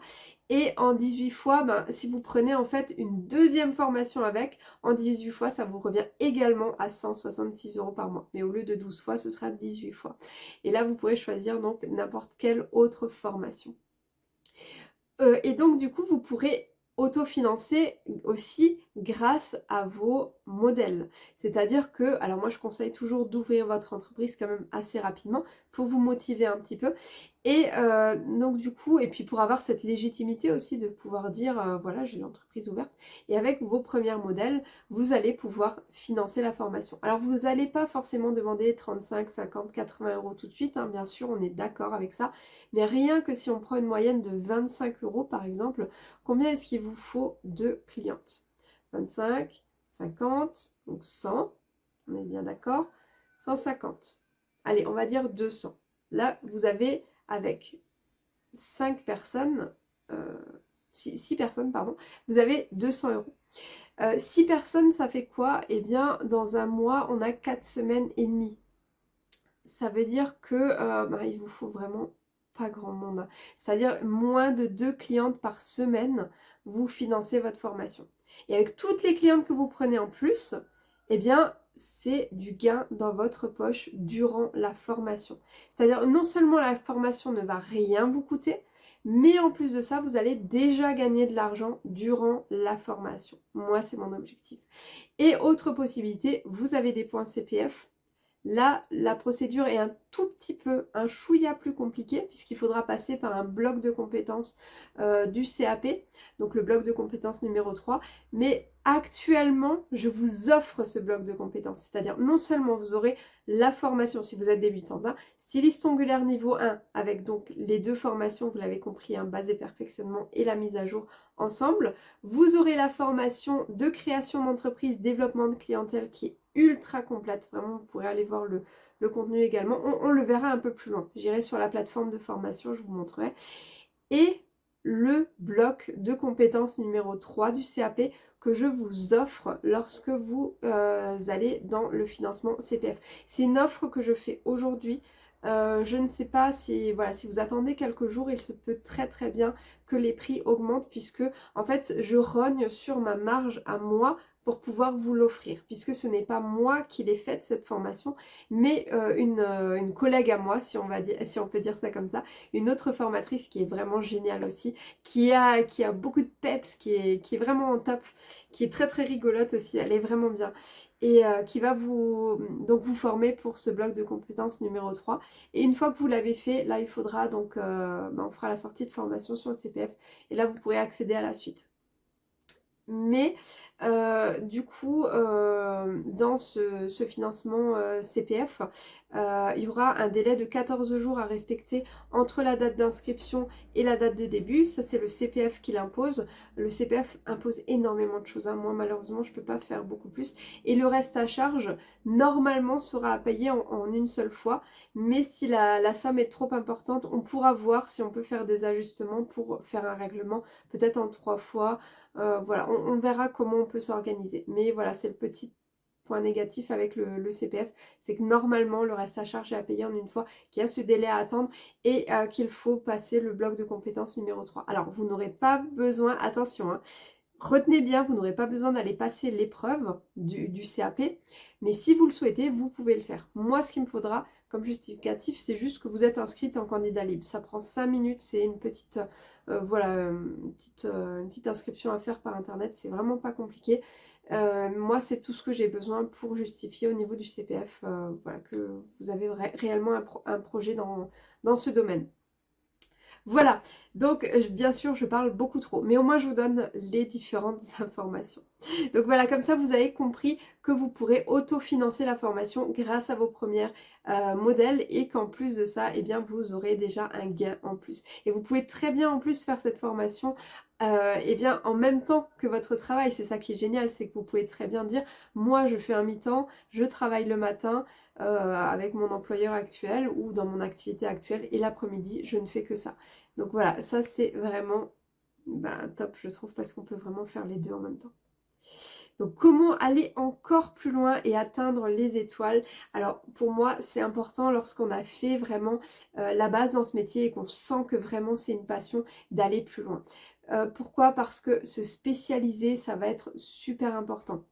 Et en 18 fois, ben, si vous prenez en fait une deuxième formation avec, en 18 fois, ça vous revient également à 166 euros par mois. Mais au lieu de 12 fois, ce sera 18 fois. Et là, vous pourrez choisir donc n'importe quelle autre formation. Euh, et donc, du coup, vous pourrez autofinancer aussi grâce à vos modèles. C'est-à-dire que, alors moi je conseille toujours d'ouvrir votre entreprise quand même assez rapidement pour vous motiver un petit peu. Et euh, donc du coup, et puis pour avoir cette légitimité aussi de pouvoir dire, euh, voilà, j'ai l'entreprise ouverte. Et avec vos premiers modèles, vous allez pouvoir financer la formation. Alors vous n'allez pas forcément demander 35, 50, 80 euros tout de suite, hein, bien sûr, on est d'accord avec ça. Mais rien que si on prend une moyenne de 25 euros par exemple, combien est-ce qu'il vous faut de clientes? 25, 50, donc 100, on est bien d'accord, 150. Allez, on va dire 200. Là, vous avez avec 5 personnes, 6, euh, personnes, pardon, vous avez 200 euros. 6 euh, personnes, ça fait quoi? Eh bien, dans un mois, on a 4 semaines et demie. Ça veut dire que euh, bah, il vous faut vraiment pas grand monde. C'est-à-dire moins de 2 clientes par semaine, vous financez votre formation. Et avec toutes les clientes que vous prenez en plus, eh bien, c'est du gain dans votre poche durant la formation. C'est-à-dire non seulement la formation ne va rien vous coûter, mais en plus de ça, vous allez déjà gagner de l'argent durant la formation. Moi, c'est mon objectif. Et autre possibilité, vous avez des points CPF Là, la procédure est un tout petit peu, un chouïa plus compliqué puisqu'il faudra passer par un bloc de compétences euh, du CAP, donc le bloc de compétences numéro 3. Mais actuellement, je vous offre ce bloc de compétences. C'est-à-dire non seulement vous aurez la formation si vous êtes débutant, hein, styliste ongulaire niveau 1 avec donc les deux formations, vous l'avez compris, hein, base et perfectionnement et la mise à jour ensemble. Vous aurez la formation de création d'entreprise, développement de clientèle qui est ultra complète. Vraiment, vous pourrez aller voir le, contenu également. On, le verra un peu plus loin. J'irai sur la plateforme de formation, je vous montrerai. Et le bloc de compétences numéro 3 du CAP que je vous offre lorsque vous euh, allez dans le financement CPF. C'est une offre que je fais aujourd'hui. Euh, je ne sais pas si, voilà, si vous attendez quelques jours, il se peut très très bien que les prix augmentent puisque en fait je rogne sur ma marge à moi pour pouvoir vous l'offrir, puisque ce n'est pas moi qui l'ai faite cette formation, mais euh, euh, une, collègue à moi, si on, peut dire ça comme ça, une autre formatrice qui est vraiment géniale aussi, qui a, qui a beaucoup de peps, qui est, qui est vraiment en top, qui est très très rigolote aussi, elle est vraiment bien et euh, qui va vous, donc vous former pour ce bloc de compétences numéro 3. Et une fois que vous l'avez fait, là il faudra donc, bah, on fera la sortie de formation sur le CPF et là vous pourrez accéder à la suite. Mais euh, du coup, euh, dans ce, financement euh, CPF, il y aura un délai de 14 jours à respecter entre la date d'inscription et la date de début. Ça, c'est le CPF qui l'impose. Le CPF impose énormément de choses. Hein. Moi, malheureusement, je ne peux pas faire beaucoup plus. Et le reste à charge, normalement, sera à payer en, une seule fois. Mais si la, somme est trop importante, on pourra voir si on peut faire des ajustements pour faire un règlement, peut-être en trois fois. Voilà, on, verra comment on s'organiser. Mais voilà, c'est le petit point négatif avec le, CPF, c'est que normalement le reste à charge est à payer en une fois, qu'il y a ce délai à attendre et euh, qu'il faut passer le bloc de compétences numéro 3. Alors vous n'aurez pas besoin, attention, hein, retenez bien, vous n'aurez pas besoin d'aller passer l'épreuve du, du, CAP, mais si vous le souhaitez, vous pouvez le faire. Moi, ce qu'il me faudra comme justificatif, c'est juste que vous êtes inscrite en candidat libre. Ça prend 5 minutes, c'est une petite voilà, euh, euh, une petite, inscription à faire par internet, c'est vraiment pas compliqué. moi, c'est tout ce que j'ai besoin pour justifier au niveau du CPF voilà, que vous avez réellement un, projet dans ce domaine. Voilà, donc bien sûr je parle beaucoup trop, mais au moins je vous donne les différentes (laughs) informations. Donc voilà, comme ça vous avez compris que vous pourrez autofinancer la formation grâce à vos premiers modèles et qu'en plus de ça, eh bien vous aurez déjà un gain en plus. Et vous pouvez très bien en plus faire cette formation euh, eh bien en même temps que votre travail, c'est ça qui est génial, c'est que vous pouvez très bien dire moi je fais un mi-temps, je travaille le matin euh, avec mon employeur actuel ou dans mon activité actuelle et l'après-midi je ne fais que ça. Donc voilà, ça c'est vraiment ben, top je trouve parce qu'on peut vraiment faire les deux en même temps. Donc comment aller encore plus loin et atteindre les étoiles? Alors pour moi c'est important lorsqu'on a fait vraiment euh, la base dans ce métier et qu'on sent que vraiment c'est une passion d'aller plus loin. Euh, pourquoi? Parce que se spécialiser, ça va être super important.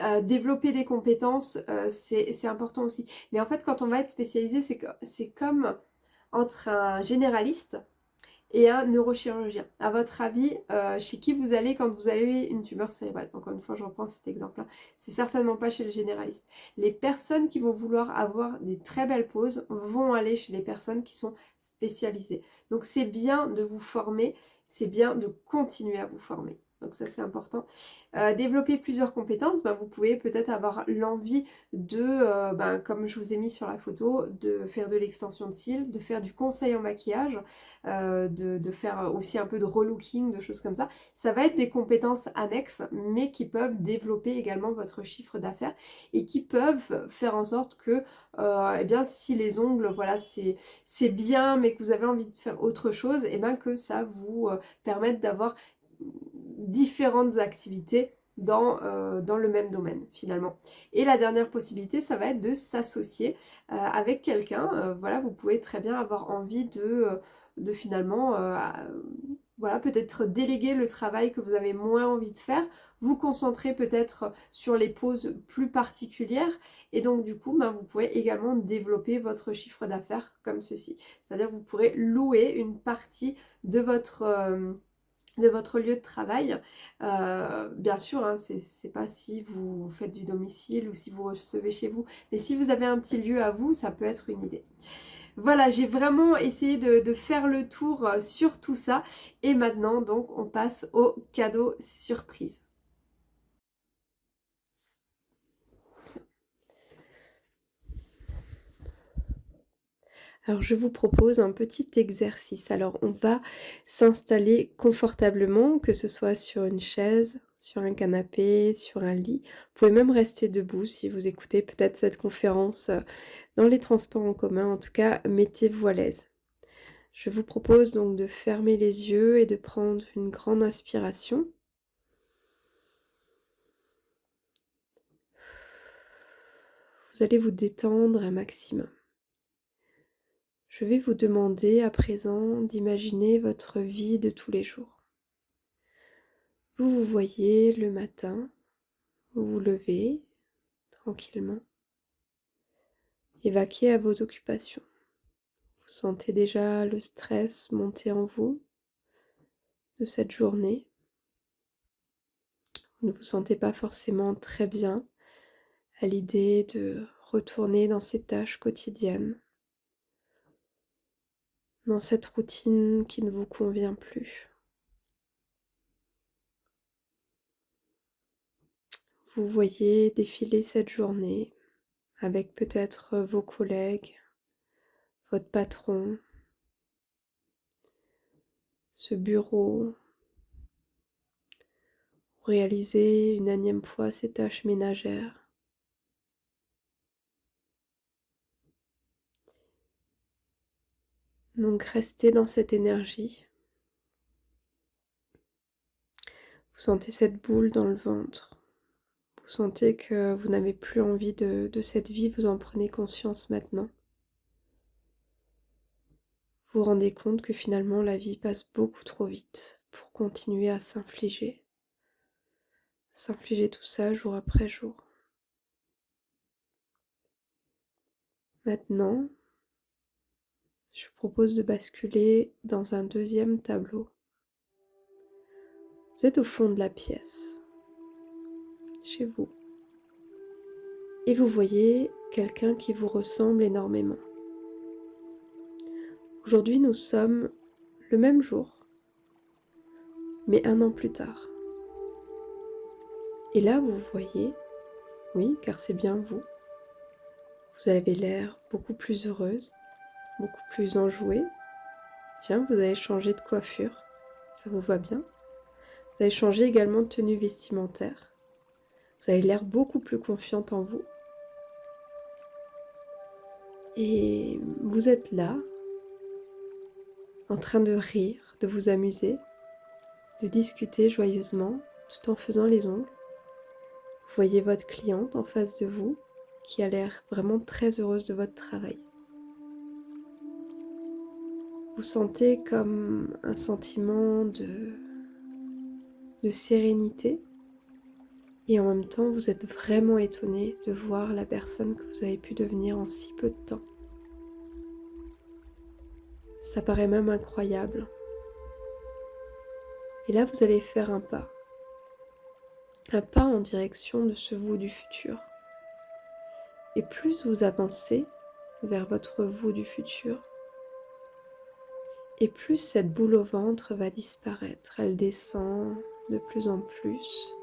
Euh, développer des compétences, euh, c'est important aussi. Mais en fait, quand on va être spécialisé, c'est comme entre un généraliste et un neurochirurgien. À votre avis, chez qui vous allez quand vous avez une tumeur cérébrale? Encore une fois, je reprends cet exemple-là. C'est certainement pas chez le généraliste. Les personnes qui vont vouloir avoir des très belles pauses vont aller chez les personnes qui sont spécialisées. Donc c'est bien de vous former, c'est bien de continuer à vous former. Donc ça c'est important. Euh, développer plusieurs compétences, ben, vous pouvez peut-être avoir l'envie de, ben, comme je vous ai mis sur la photo, de faire de l'extension de cils, de faire du conseil en maquillage, euh, de, faire aussi un peu de relooking, de choses comme ça. Ça va être des compétences annexes, mais qui peuvent développer également votre chiffre d'affaires et qui peuvent faire en sorte que, eh bien, si les ongles, voilà, c'est bien, mais que vous avez envie de faire autre chose, et eh que ça vous permette d'avoir différentes activités dans, euh, dans, le même domaine finalement. Et la dernière possibilité, ça va être de s'associer euh, avec quelqu'un. Euh, voilà, vous pouvez très bien avoir envie de, de finalement, voilà, peut-être déléguer le travail que vous avez moins envie de faire, vous concentrer peut-être sur les pauses plus particulières et donc du coup, ben, vous pourrez également développer votre chiffre d'affaires comme ceci. C'est-à-dire vous pourrez louer une partie de votre de votre lieu de travail. Euh, bien sûr, hein, c'est pas si vous faites du domicile ou si vous recevez chez vous, mais si vous avez un petit lieu à vous, ça peut être une idée. Voilà, j'ai vraiment essayé de, de, faire le tour euh, sur tout ça. Et maintenant, donc, on passe au cadeau surprise. Alors je vous propose un petit exercice. Alors on va s'installer confortablement, que ce soit sur une chaise, sur un canapé, sur un lit. Vous pouvez même rester debout si vous écoutez peut-être cette conférence euh, dans les transports en commun. En tout cas, mettez-vous à l'aise. Je vous propose donc de fermer les yeux et de prendre une grande inspiration. Vous allez vous détendre un maximum. Je vais vous demander à présent d'imaginer votre vie de tous les jours. Vous vous voyez le matin, vous vous levez tranquillement, évacuez à vos occupations. Vous sentez déjà le stress monter en vous de cette journée. Vous ne vous sentez pas forcément très bien à l'idée de retourner dans ces tâches quotidiennes dans cette routine qui ne vous convient plus. Vous voyez défiler cette journée avec peut-être vos collègues, votre patron, ce bureau, réaliser une énième fois ces tâches ménagères. Donc restez dans cette énergie. Vous sentez cette boule dans le ventre. Vous sentez que vous n'avez plus envie de, cette vie, vous en prenez conscience maintenant. Vous vous rendez compte que finalement la vie passe beaucoup trop vite pour continuer à s'infliger. S'infliger tout ça jour après jour. Maintenant, je vous propose de basculer dans un deuxième tableau. Vous êtes au fond de la pièce, chez vous, et vous voyez quelqu'un qui vous ressemble énormément. Aujourd'hui, nous sommes le même jour, mais un an plus tard. Et là, vous voyez, oui, car c'est bien vous, vous avez l'air beaucoup plus heureuse, beaucoup plus enjoué. Tiens, vous avez changé de coiffure, ça vous va bien. Vous avez changé également de tenue vestimentaire. Vous avez l'air beaucoup plus confiante en vous. Et vous êtes là, en train de rire, de vous amuser, de discuter joyeusement tout en faisant les ongles. Vous voyez votre cliente en face de vous qui a l'air vraiment très heureuse de votre travail. Vous sentez comme un sentiment de, de sérénité et en même temps vous êtes vraiment étonné de voir la personne que vous avez pu devenir en si peu de temps. Ça paraît même incroyable Et là, vous allez faire un pas. Un pas en direction de ce vous du futur. Et plus vous avancez vers votre vous du futur, et plus cette boule au ventre va disparaître. Elle descend de plus en plus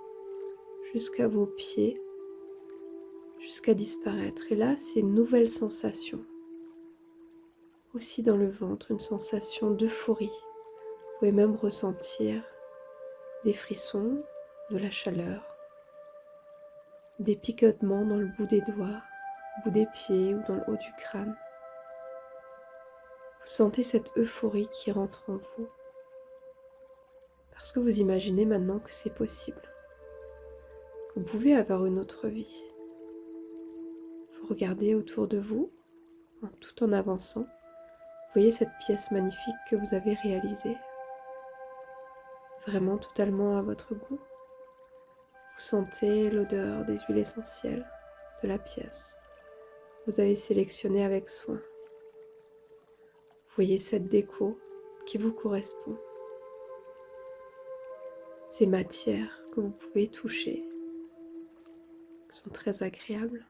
jusqu'à vos pieds, jusqu'à disparaître. Et là, c'est une nouvelle sensation. Aussi dans le ventre, une sensation d'euphorie. Vous pouvez même ressentir des frissons, de la chaleur, des picotements dans le bout des doigts, au bout des pieds ou dans le haut du crâne. Vous sentez cette euphorie qui rentre en vous. Parce que vous imaginez maintenant que c'est possible. Que vous pouvez avoir une autre vie. Vous regardez autour de vous, tout en avançant. Voyez cette pièce magnifique que vous avez réalisée. Vraiment totalement à votre goût. Vous sentez l'odeur des huiles essentielles de la pièce. Vous avez sélectionné avec soin. Voyez cette déco qui vous correspond. Ces matières que vous pouvez toucher sont très agréables.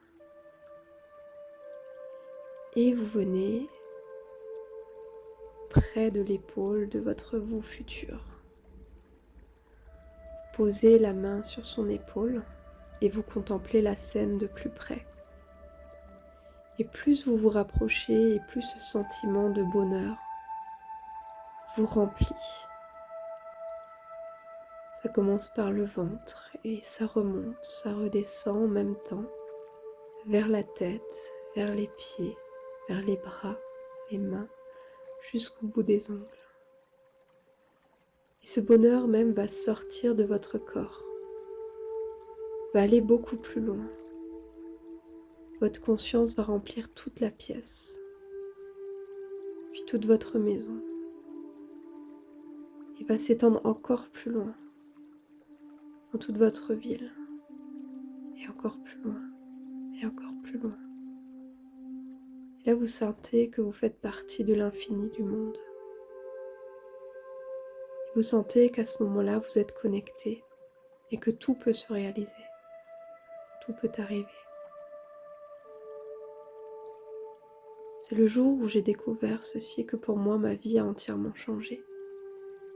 Et vous venez près de l'épaule de votre vous futur. Posez la main sur son épaule et vous contemplez la scène de plus près. Et plus vous vous rapprochez et plus ce sentiment de bonheur vous remplit. Ça commence par le ventre et ça remonte, ça redescend en même temps vers la tête, vers les pieds, vers les bras, les mains, jusqu'au bout des ongles. Et ce bonheur même va sortir de votre corps, va aller beaucoup plus loin votre conscience va remplir toute la pièce, puis toute votre maison, et va s'étendre encore plus loin, dans toute votre ville, et encore plus loin, et encore plus loin. Et là, vous sentez que vous faites partie de l'infini du monde. Vous sentez qu'à ce moment-là, vous êtes connecté. Et que tout peut se réaliser, tout peut arriver. C'est le jour où j'ai découvert ceci que pour moi ma vie a entièrement changé.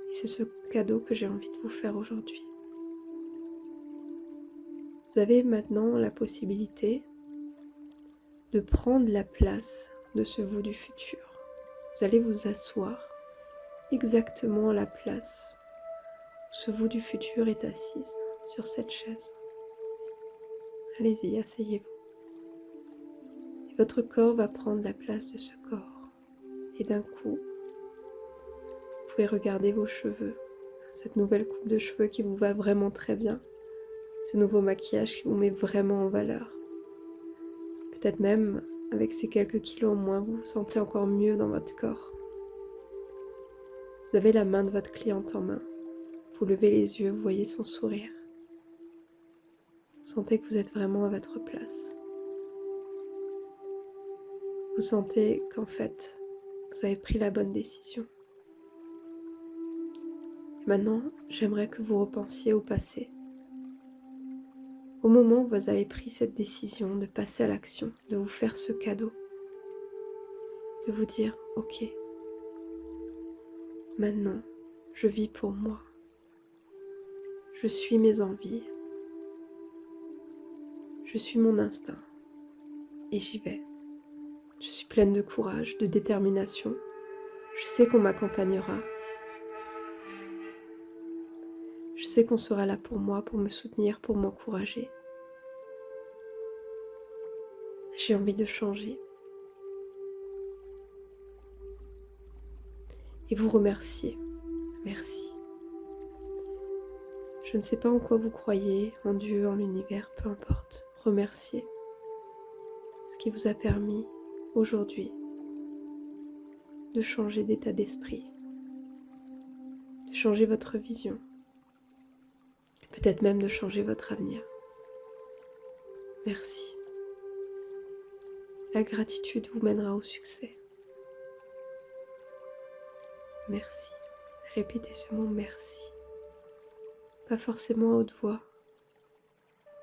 Et c'est ce cadeau que j'ai envie de vous faire aujourd'hui. Vous avez maintenant la possibilité de prendre la place de ce vous du futur. Vous allez vous asseoir exactement à la place où ce vous du futur est assise sur cette chaise. Allez-y, asseyez-vous votre corps va prendre la place de ce corps. Et d'un coup, vous pouvez regarder vos cheveux, cette nouvelle coupe de cheveux qui vous va vraiment très bien, ce nouveau maquillage qui vous met vraiment en valeur. Peut-être même avec ces quelques kilos en moins, vous vous sentez encore mieux dans votre corps. Vous avez la main de votre cliente en main. Vous levez les yeux, vous voyez son sourire. Vous sentez que vous êtes vraiment à votre place vous sentez qu'en fait, vous avez pris la bonne décision. Maintenant, j'aimerais que vous repensiez au passé. Au moment où vous avez pris cette décision de passer à l'action, de vous faire ce cadeau, de vous dire, ok, maintenant, je vis pour moi. Je suis mes envies. Je suis mon instinct. Et j'y vais. Je suis pleine de courage, de détermination. Je sais qu'on m'accompagnera. Je sais qu'on sera là pour moi, pour me soutenir, pour m'encourager. J'ai envie de changer. Et vous remercier. Merci. Je ne sais pas en quoi vous croyez, en Dieu, en l'univers, peu importe. Remerciez ce qui vous a permis aujourd'hui de changer d'état d'esprit, de changer votre vision, peut-être même de changer votre avenir. Merci. La gratitude vous mènera au succès. Merci. Répétez ce mot merci. pas forcément à haute voix.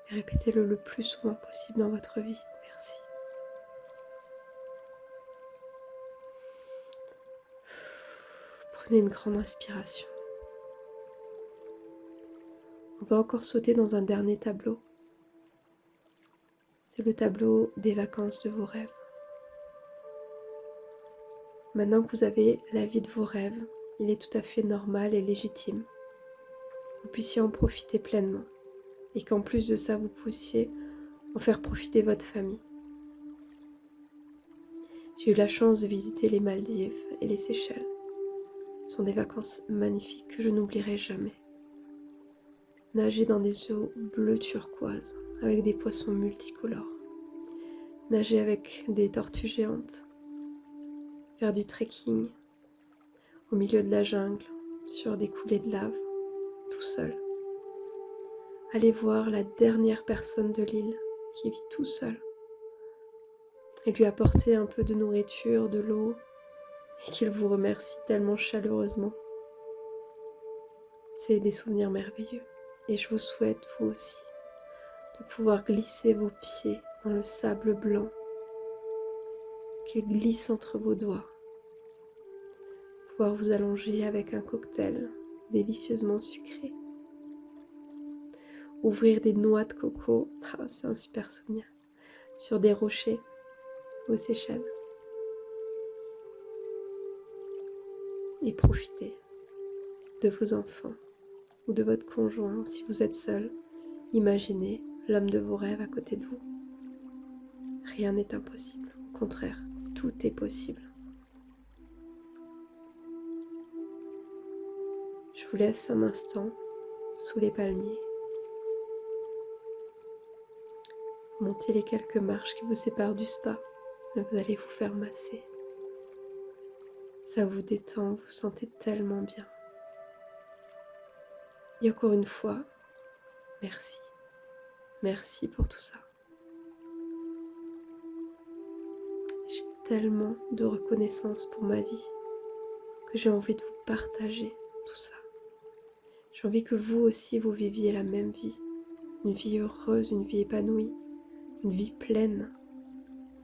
Répétez-le le plus souvent possible dans votre vie. Une grande inspiration. On va encore sauter dans un dernier tableau. C'est le tableau des vacances de vos rêves. Maintenant que vous avez la vie de vos rêves, il est tout à fait normal et légitime que vous puissiez en profiter pleinement et qu'en plus de ça, vous puissiez en faire profiter votre famille. J'ai eu la chance de visiter les Maldives et les Seychelles. Sont des vacances magnifiques que je n'oublierai jamais. Nager dans des eaux bleues turquoises avec des poissons multicolores. Nager avec des tortues géantes. Faire du trekking au milieu de la jungle, sur des coulées de lave, tout seul. Aller voir la dernière personne de l'île qui vit tout seul et lui apporter un peu de nourriture, de l'eau et qu'il vous remercie tellement chaleureusement. C'est des souvenirs merveilleux et je vous souhaite vous aussi de pouvoir glisser vos pieds dans le sable blanc qui glisse entre vos doigts. Pouvoir vous allonger avec un cocktail délicieusement sucré. Ouvrir des noix de coco, ah, c'est un super souvenir, sur des rochers aux Seychelles. Et profiter de vos enfants ou de votre conjoint si vous êtes seul. Imaginez l'homme de vos rêves à côté de vous. Rien n'est impossible, au contraire, tout est possible. Je vous laisse un instant sous les palmiers. Montez les quelques marches qui vous séparent du spa. Vous allez vous faire masser. Ça vous détend, vous, vous sentez tellement bien. Et encore une fois, merci. Merci pour tout ça. J'ai tellement de reconnaissance pour ma vie que j'ai envie de vous partager tout ça. J'ai envie que vous aussi vous viviez la même vie. Une vie heureuse, une vie épanouie, une vie pleine,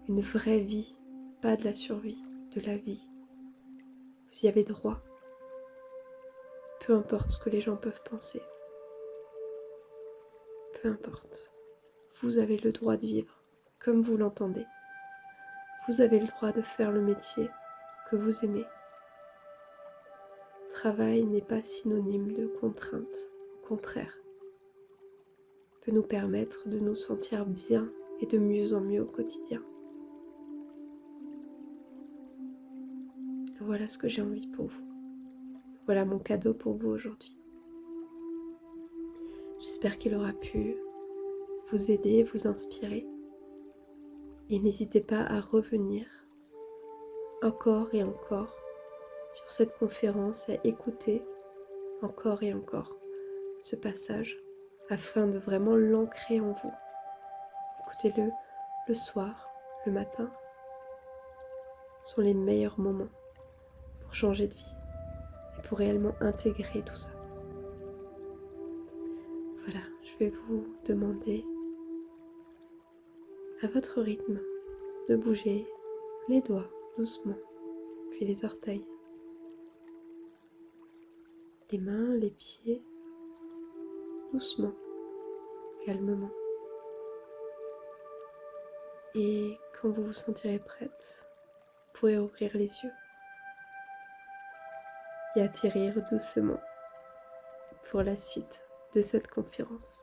une vraie vie, pas de la survie, de la vie. Vous y avez droit peu importe ce que les gens peuvent penser. Peu importe. Vous avez le droit de vivre comme vous l'entendez. Vous avez le droit de faire le métier que vous aimez. Travail n'est pas synonyme de contrainte, contraire. peut nous permettre de nous sentir bien et de mieux en mieux au quotidien. Voilà ce que j'ai envie pour vous. Voilà mon cadeau pour vous aujourd'hui. J'espère qu'il aura pu vous aider, vous inspirer. Et n'hésitez pas à revenir encore et encore sur cette conférence, à écouter encore et encore ce passage afin de vraiment l'ancrer en vous. Écoutez-le le soir, le matin. Sont les meilleurs moments changer de vie pour réellement intégrer tout ça. Voilà, je vais vous demander à votre rythme de bouger les doigts doucement, puis les orteils, les mains, les pieds, doucement, calmement. Et quand vous vous sentirez prête, vous pourrez ouvrir les yeux et atterrir doucement pour la suite de cette conférence.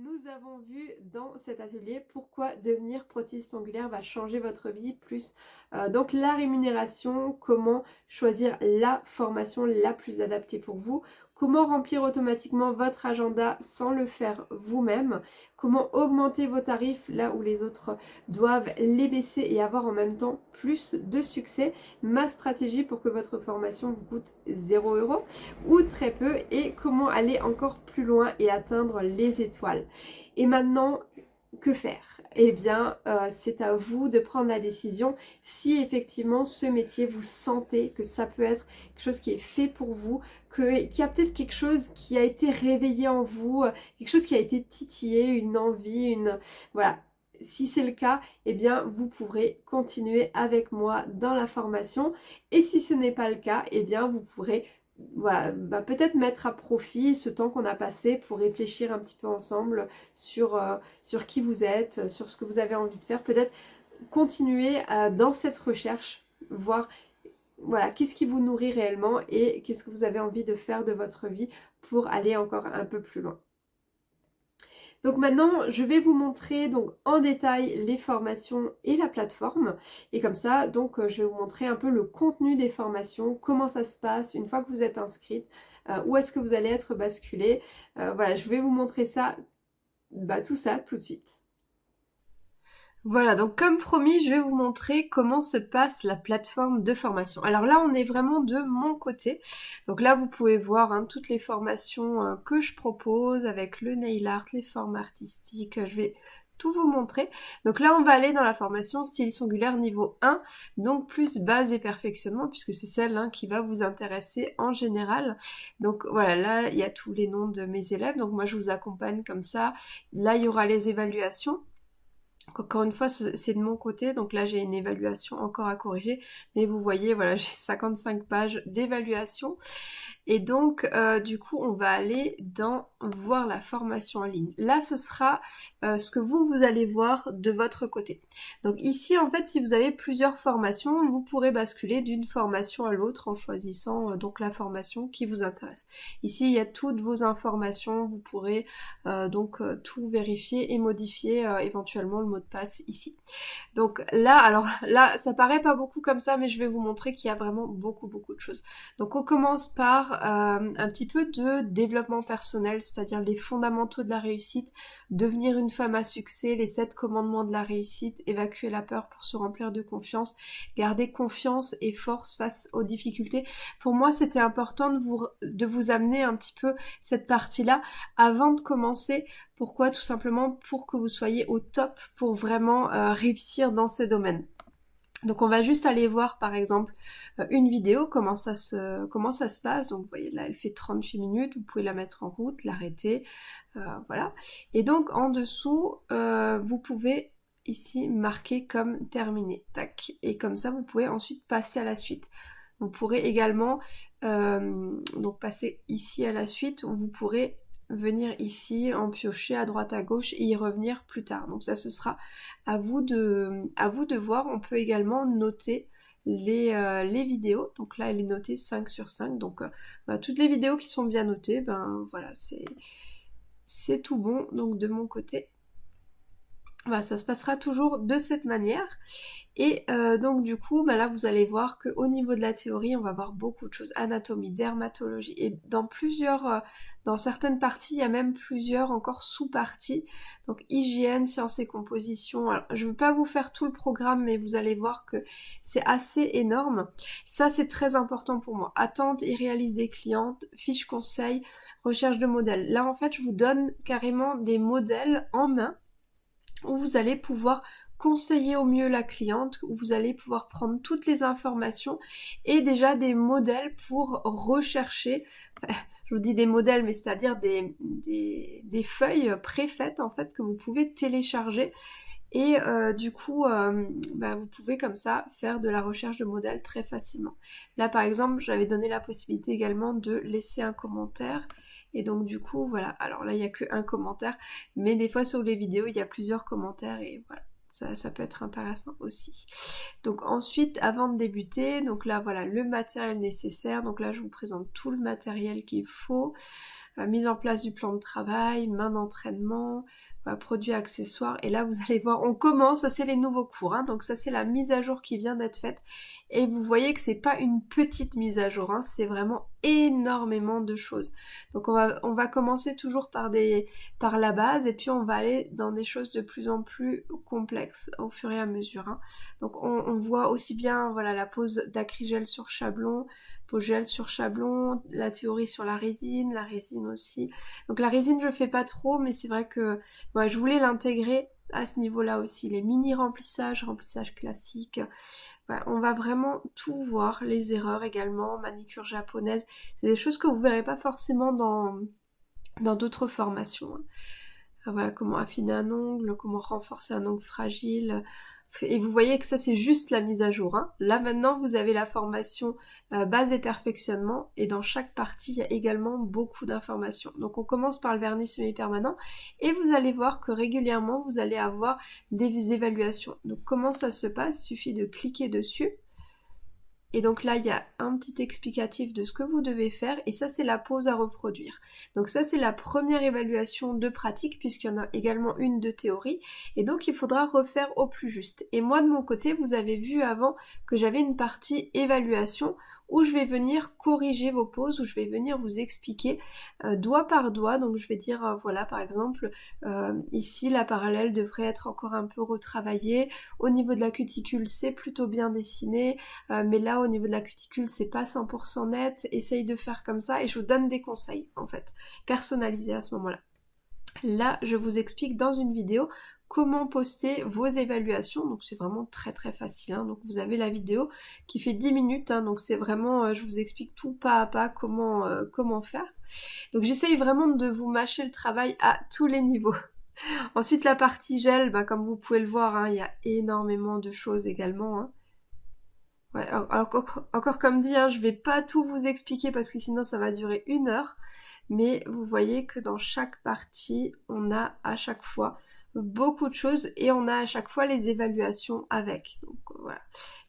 nous avons vu dans cet atelier pourquoi devenir prothésiste ongulaire va changer votre vie, plus euh, donc la rémunération, comment choisir la formation la plus adaptée pour vous, comment remplir automatiquement votre agenda sans le faire vous-même, comment augmenter vos tarifs là où les autres doivent les baisser et avoir en même temps plus de succès, ma stratégie pour que votre formation vous coûte 0 euros ou très peu et comment aller encore plus loin et atteindre les étoiles? Et maintenant, que faire? Eh bien, euh, c'est à vous de prendre la décision si effectivement ce métier, vous sentez que ça peut être quelque chose qui est fait pour vous, qu'il y a peut-être quelque chose qui a été réveillé en vous, quelque chose qui a été titillé, une envie, une... Voilà, si c'est le cas, eh bien vous pourrez continuer avec moi dans la formation. Et si ce n'est pas le cas, eh bien vous pourrez voilà, bah, peut-être mettre à profit ce temps qu'on a passé pour réfléchir un petit peu ensemble sur, euh, qui vous êtes, sur ce que vous avez envie de faire. Peut-être continuer euh, dans cette recherche, voir voilà, qu'est-ce qui vous nourrit réellement et qu'est-ce que vous avez envie de faire de votre vie pour aller encore un peu plus loin. Donc maintenant, je vais vous montrer donc en détail les formations et la plateforme. Et comme ça, donc euh, je vais vous montrer un peu le contenu des formations, comment ça se passe une fois que vous êtes inscrite, euh, où est-ce que vous allez être basculé. Euh, voilà, je vais vous montrer ça, bah, tout ça tout de suite. Voilà, donc comme promis, je vais vous montrer comment se passe la plateforme de formation. Alors là, on est vraiment de mon côté. Donc là, vous pouvez voir hein, toutes les formations euh, que je propose avec le nail art, les formes artistiques. Je vais tout vous montrer. Donc là, on va aller dans la formation style ongulaire niveau 1, donc plus base et perfectionnement, puisque c'est celle hein, qui va vous intéresser en général. Donc voilà, là, il y a tous les noms de mes élèves. Donc moi, je vous accompagne comme ça. Là, il y aura les évaluations. Encore une fois, c'est de mon côté, donc là j'ai une évaluation encore à corriger, mais vous voyez, voilà, (laughs) j'ai 55 pages d'évaluation. Et donc, euh, du coup, on va aller dans voir la formation en ligne. Là, ce sera euh, ce que vous, vous allez voir de votre côté. Donc ici, en fait, si vous avez plusieurs formations, vous pourrez basculer d'une formation à l'autre en choisissant euh, donc la formation qui vous intéresse. Ici, il y a toutes vos informations. Vous pourrez donc tout vérifier et modifier éventuellement le mot de passe ici. Donc là, alors (laughs) là, ça paraît pas beaucoup comme ça, mais je vais vous montrer qu'il y a vraiment beaucoup, beaucoup de choses. Donc on commence par un petit peu de développement personnel, c'est-à-dire les fondamentaux de la réussite, devenir une femme à succès, les sept commandements de la réussite, évacuer la peur pour se remplir de confiance, garder confiance et force face aux difficultés. Pour moi, c'était important de vous, de vous amener un petit peu cette partie-là avant de commencer. Pourquoi? Tout simplement pour que vous soyez au top pour vraiment euh, réussir dans ces domaines. Donc on va juste aller voir par exemple euh, une vidéo, comment ça, se, comment ça se passe. Donc vous voyez là elle fait 38 minutes, vous pouvez la mettre en route, l'arrêter, euh, voilà. Et donc en dessous, euh, vous pouvez ici marquer comme terminé. Et comme ça vous pouvez ensuite passer à la suite. Vous pourrez également donc passer ici à la suite où vous pourrez venir ici, en piocher à droite à gauche et y revenir plus tard. Donc ça ce sera à vous de, à vous de voir. On peut également noter les, euh, les vidéos. Donc là elle est notée 5 sur 5. Donc euh, bah, toutes les vidéos qui sont bien notées, ben voilà, c'est c'est tout bon. Donc de mon côté, bah, ça se passera toujours de cette manière. Et euh, donc du coup, bah, là vous allez voir qu'au niveau de la théorie, on va voir beaucoup de choses. Anatomie, dermatologie. Et dans plusieurs, euh, dans certaines parties, il y a même plusieurs encore sous-parties. Donc hygiène, sciences et composition. Je ne veux pas vous faire tout le programme, mais vous allez voir que c'est assez énorme. Ça, c'est très important pour moi. Attente et réalise des clientes, fiche conseil, recherche de modèles. Là, en fait, je vous donne carrément des modèles en main où vous allez pouvoir conseiller au mieux la cliente, où vous allez pouvoir prendre toutes les informations et déjà des modèles pour rechercher, (laughs) je vous dis des modèles, mais c'est-à-dire des, des, feuilles préfaites en fait que vous pouvez télécharger et euh, du coup, euh, bah, vous pouvez comme ça faire de la recherche de modèles très facilement. Là par exemple, j'avais donné la possibilité également de laisser un commentaire et donc du coup, voilà. Alors là, il n'y a qu'un commentaire. Mais des fois sur les vidéos, il y a plusieurs commentaires. Et voilà. Ça, peut être intéressant aussi. Donc ensuite, avant de débuter, donc là voilà le matériel nécessaire. Donc là je vous présente tout le matériel qu'il faut. Euh, mise en place du plan de travail, main d'entraînement, produits accessoires. Et là, vous (laughs) allez voir, on commence, ça c'est les nouveaux cours. Hein. donc ça c'est la mise à jour qui vient d'être faite. Et vous voyez que c'est pas une petite mise à jour, hein. c'est vraiment énormément de choses. Donc on va, on va commencer toujours par, des, par la base et puis on va aller dans des choses de plus en plus complexes au fur et à mesure. Hein. Donc on, voit aussi bien voilà, la pose d'acrigel sur chablon, gel sur chablon, la théorie sur la résine, la résine aussi. Donc la résine je fais pas trop mais c'est vrai que je voulais l'intégrer à ce niveau-là aussi, les mini remplissages, remplissage classique. On va vraiment tout voir, les erreurs également, manicure japonaise. C'est des choses que vous verrez pas forcément dans dans d'autres formations. Hein. Voilà comment affiner un ongle, comment renforcer un ongle fragile, et vous voyez que ça c'est juste la mise à jour. Hein. Là maintenant vous avez la formation euh, base et perfectionnement et dans chaque partie il y a également beaucoup d'informations. Donc on commence par le vernis semi-permanent et vous allez voir que régulièrement vous allez avoir des évaluations. Donc comment ça se passe? Il suffit de cliquer dessus et donc là, il y a un petit explicatif de ce que vous devez faire et ça, c'est la pause à reproduire. Donc ça, c'est la première évaluation de pratique puisqu'il y en a également une de théorie et donc il faudra refaire au plus juste. Et moi, de mon côté, vous avez vu avant que j'avais une partie évaluation où je vais venir corriger vos poses, où je vais venir vous expliquer euh, doigt par doigt. Donc je vais dire, euh, voilà, par exemple, euh, ici la parallèle devrait être encore un peu retravaillée. Au niveau de la cuticule, c'est plutôt bien dessiné, mais là au niveau de la cuticule, c'est pas 100% net. Essaye de faire comme ça et je vous donne des conseils en fait, personnalisés à ce moment-là. Là, je vous explique dans une vidéo comment poster vos évaluations. Donc c'est vraiment très très facile. Hein. Donc vous avez la vidéo qui fait 10 minutes. Hein. Donc c'est vraiment, euh, je vous explique tout pas à pas comment, euh, comment faire. Donc j'essaye vraiment de vous mâcher le travail à tous les niveaux. (laughs) Ensuite la partie gel, bah, comme vous pouvez le voir, hein, il y a énormément de choses également. encore, encore, comme dit, je vais pas tout vous expliquer parce que sinon ça va durer une heure. Mais vous voyez que dans chaque partie, on a à chaque fois beaucoup de choses et on a à chaque fois les évaluations avec. Donc voilà,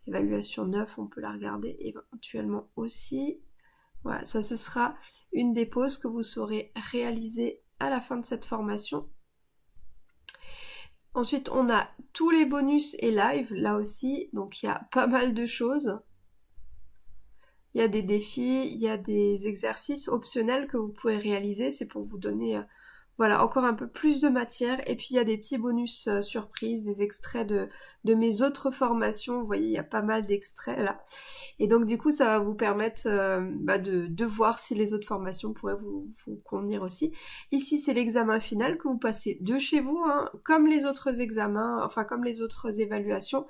évaluation 9, on peut la regarder éventuellement aussi. Voilà, ça ce sera une des pauses que vous saurez réaliser à la fin de cette formation. Ensuite, on a tous les bonus et live, là aussi, donc il y a pas mal de choses. Il y a des défis, il y a des exercices optionnels que vous pouvez réaliser, c'est pour vous donner euh, voilà, encore un peu plus de matière. Et puis il y a des petits bonus euh, surprises, des extraits de, de mes autres formations. Vous voyez, il y a pas mal d'extraits là. Et donc du coup, ça va vous permettre euh, bah, de, de, voir si les autres formations pourraient vous, convenir aussi. Ici, c'est l'examen final que vous passez de chez vous, hein, comme les autres examens, enfin comme les autres évaluations.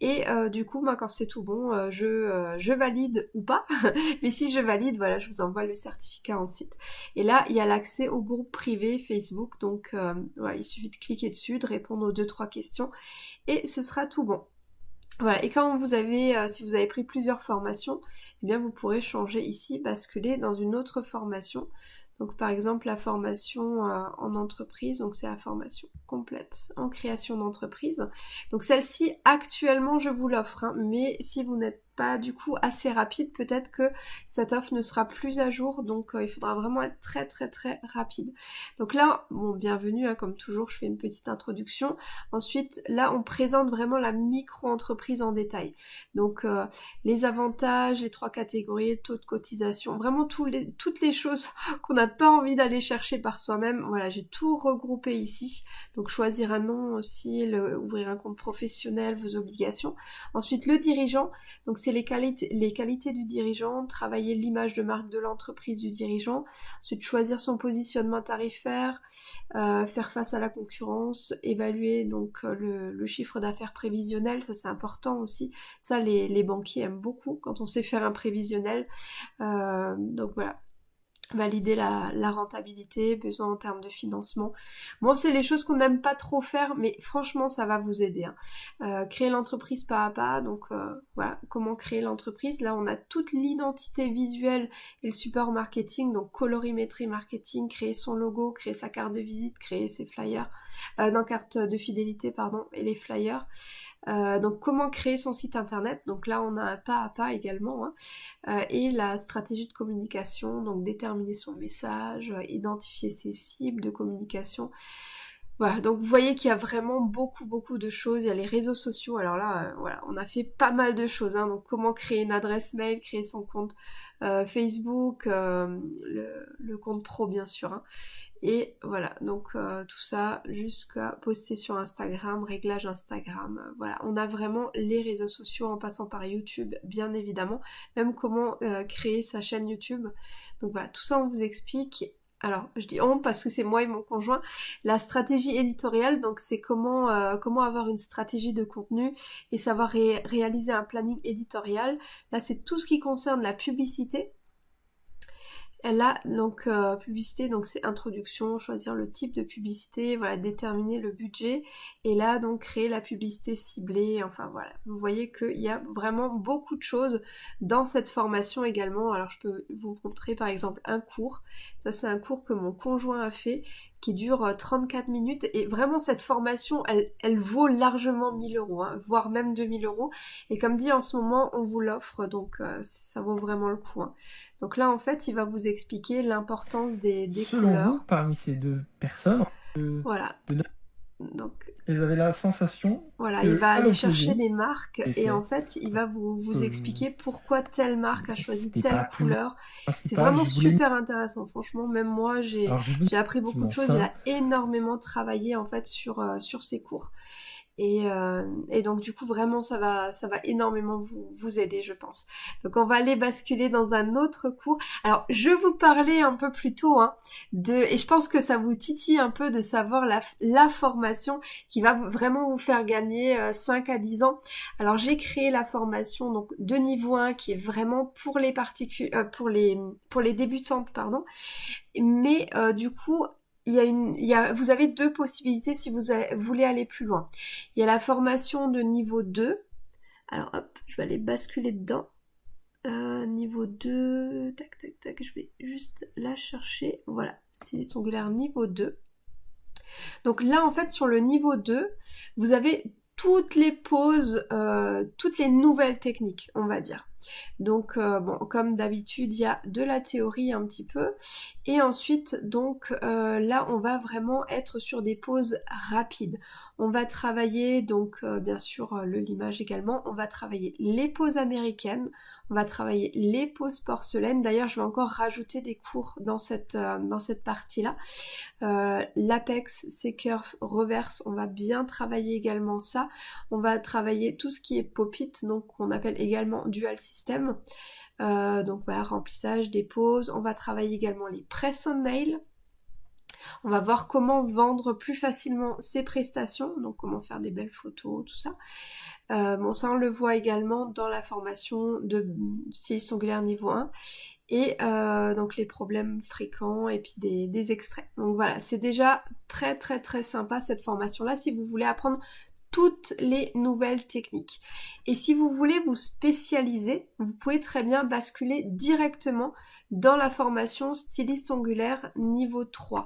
Et euh, du coup, moi, quand c'est tout bon, euh, je, valide ou pas. (laughs) Mais si je valide, voilà, je vous envoie le certificat ensuite. Et là, il y a l'accès au groupe privé Facebook. Donc, il suffit de cliquer dessus, de répondre aux deux trois questions et ce sera tout bon. Voilà, et quand vous avez, euh, si vous avez pris plusieurs formations, eh bien vous pourrez changer ici, basculer dans une autre formation. Donc par exemple la formation euh, en entreprise, donc c'est la formation complète en création d'entreprise. Donc celle-ci actuellement je vous l'offre, hein, mais si vous n'êtes pas du coup assez rapide, peut-être que cette offre ne sera plus à jour, donc euh, il faudra vraiment être très très très rapide. Donc là, bon, bienvenue, hein, comme toujours, je fais une petite introduction. Ensuite, là, on présente vraiment la micro-entreprise en détail. Donc euh, les avantages, les trois catégories, taux de cotisation, vraiment les, toutes les choses (laughs) qu'on n'a pas envie d'aller chercher par soi-même. Voilà, j'ai tout regroupé ici. Donc choisir un nom aussi, ouvrir un compte professionnel, vos obligations. Ensuite, le dirigeant. Donc les qualités, du dirigeant, travailler l'image de marque de l'entreprise du dirigeant, ensuite choisir son positionnement tarifaire, euh, faire face à la concurrence, évaluer donc euh, le, chiffre d'affaires prévisionnel, ça c'est important aussi. Ça les, banquiers aiment beaucoup quand on sait faire un prévisionnel. Euh, donc voilà, valider la, rentabilité, besoin en termes de financement. Bon, c'est les choses qu'on n'aime pas trop faire, mais franchement, ça va vous aider. Hein. Euh, créer l'entreprise pas à pas, donc euh, voilà, comment créer l'entreprise. Là, on a toute l'identité visuelle et le support marketing, donc colorimétrie marketing, créer son logo, créer sa carte de visite, créer ses flyers, euh, non, carte de fidélité, pardon, et les flyers. Euh, donc comment créer son site internet, donc là on a un pas à pas également, hein. euh, et la stratégie de communication, donc déterminer son message, euh, identifier ses cibles de communication. Voilà, donc vous voyez qu'il y a vraiment beaucoup beaucoup de choses, il y a les réseaux sociaux, alors là voilà, on a fait pas mal de choses, hein. donc comment créer une adresse mail, créer son compte Facebook, le, compte pro bien sûr, hein. Et voilà, donc euh, tout ça jusqu'à poster sur Instagram, réglage Instagram. Voilà, on a vraiment les réseaux sociaux en passant par YouTube, bien évidemment. Même comment euh, créer sa chaîne YouTube. Donc voilà, tout ça on vous explique. alors je dis on parce que c'est moi et mon conjoint, la stratégie éditoriale, donc c'est comment, euh, comment avoir une stratégie de contenu et savoir réaliser un planning éditorial. Là c'est tout ce qui concerne la publicité, elle a donc euh, publicité, donc c'est introduction, choisir le type de publicité, voilà, déterminer le budget, et là donc créer la publicité ciblée, enfin voilà. Vous voyez qu'il y a vraiment beaucoup de choses dans cette formation également. Alors je peux vous montrer par exemple un cours. Ça c'est un cours que mon conjoint a fait qui dure 34 euh, minutes. Et vraiment cette formation elle, elle vaut largement 1000 euros hein, voire même 2000 euros. Et comme dit en ce moment on vous l'offre donc euh, ça vaut vraiment le coup hein. donc là en fait il va vous expliquer l'importance des, des Selon couleurs. vous, parmi ces deux personnes voilà donc, ils avaient la sensation. Voilà, il va aller chercher des marques et, en fait, il va vous, vous expliquer pourquoi telle marque a choisi telle couleur. C'est vraiment super intéressant, franchement. Même moi, j'ai appris beaucoup de choses. Il a énormément travaillé en fait sur, euh, sur ses cours. Euh, et, donc du coup vraiment ça va ça va énormément vous, aider je pense. Donc on va aller basculer dans un autre cours. Alors je vous parlais un peu plus tôt hein, de et je pense que ça vous titille un peu de savoir la, la formation qui va vraiment vous faire gagner 5 euh, à 10 ans. Alors j'ai créé la formation donc de niveau 1 qui est vraiment pour les particules euh, pour les pour les débutantes pardon. Mais du coup il y a une, vous avez deux possibilités si vous voulez aller plus loin. Il y a la formation de niveau 2. Alors hop, je vais aller basculer dedans. Euh, niveau 2, tac tac tac, je vais juste la chercher. Voilà, styliste ongulaire niveau 2. Donc là en fait sur le niveau 2, vous avez toutes les poses, euh, toutes les nouvelles techniques, on va dire. Donc euh, bon, comme d'habitude, il y a de la théorie un petit peu. Et ensuite, donc euh, là, on va vraiment être sur des poses rapides. On va travailler, donc euh, bien sûr, le limage également. On va travailler les poses américaines. On va travailler les poses porcelaines. D'ailleurs, je vais encore rajouter des cours dans cette, dans cette partie-là. L'apex, c'est curve, reverse. On va bien travailler également ça. On va travailler tout ce qui est pop-it, donc qu'on appelle également dual Euh, donc voilà, remplissage des poses. On va travailler également les press on nail. On va voir comment vendre plus facilement ses prestations, donc comment faire des belles photos, tout ça. Euh, bon, ça on le voit également dans la formation de styliste ongulaire niveau 1 et euh, donc les problèmes fréquents et puis des extraits. Donc voilà, c'est déjà très très très sympa cette formation là si vous voulez apprendre toutes les nouvelles techniques. Et si vous voulez vous spécialiser, vous pouvez très bien basculer directement dans la formation styliste ongulaire niveau 3.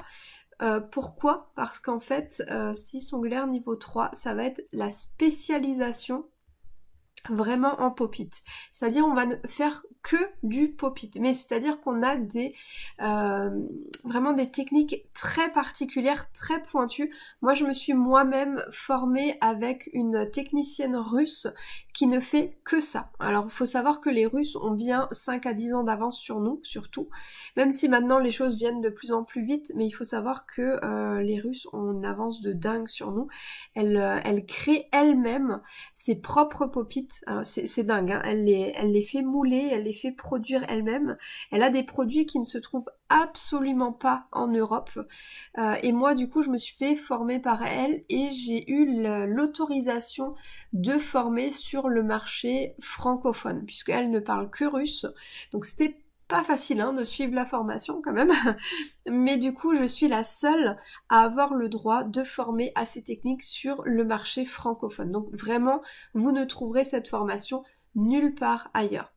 Euh, pourquoi? Parce qu'en fait, euh, styliste ongulaire niveau 3, ça va être la spécialisation vraiment en pop-it. C'est-à-dire on va ne faire que du pop-it. Mais c'est-à-dire qu'on a des euh, vraiment des techniques très particulières, très pointues. Moi je me suis moi-même formée avec une technicienne russe qui ne fait que ça. Alors il faut savoir que les Russes ont bien 5 à 10 ans d'avance sur nous, surtout. Même si maintenant les choses viennent de plus en plus vite, mais il faut savoir que euh, les Russes ont une avance de dingue sur nous. Elle, euh, elle crée elle-même ses propres pop-it c'est dingue, hein. elle, les, elle les fait mouler, elle les fait produire elle-même. Elle a des produits qui ne se trouvent absolument pas en Europe. Euh, et moi, du coup, je me suis fait former par elle et j'ai eu l'autorisation de former sur le marché francophone, puisqu'elle ne parle que russe. Donc c'était pas facile hein, de suivre la formation quand même, (laughs) mais du coup je suis la seule à avoir le droit de former à ces techniques sur le marché francophone. Donc vraiment, vous ne trouverez cette formation nulle part ailleurs.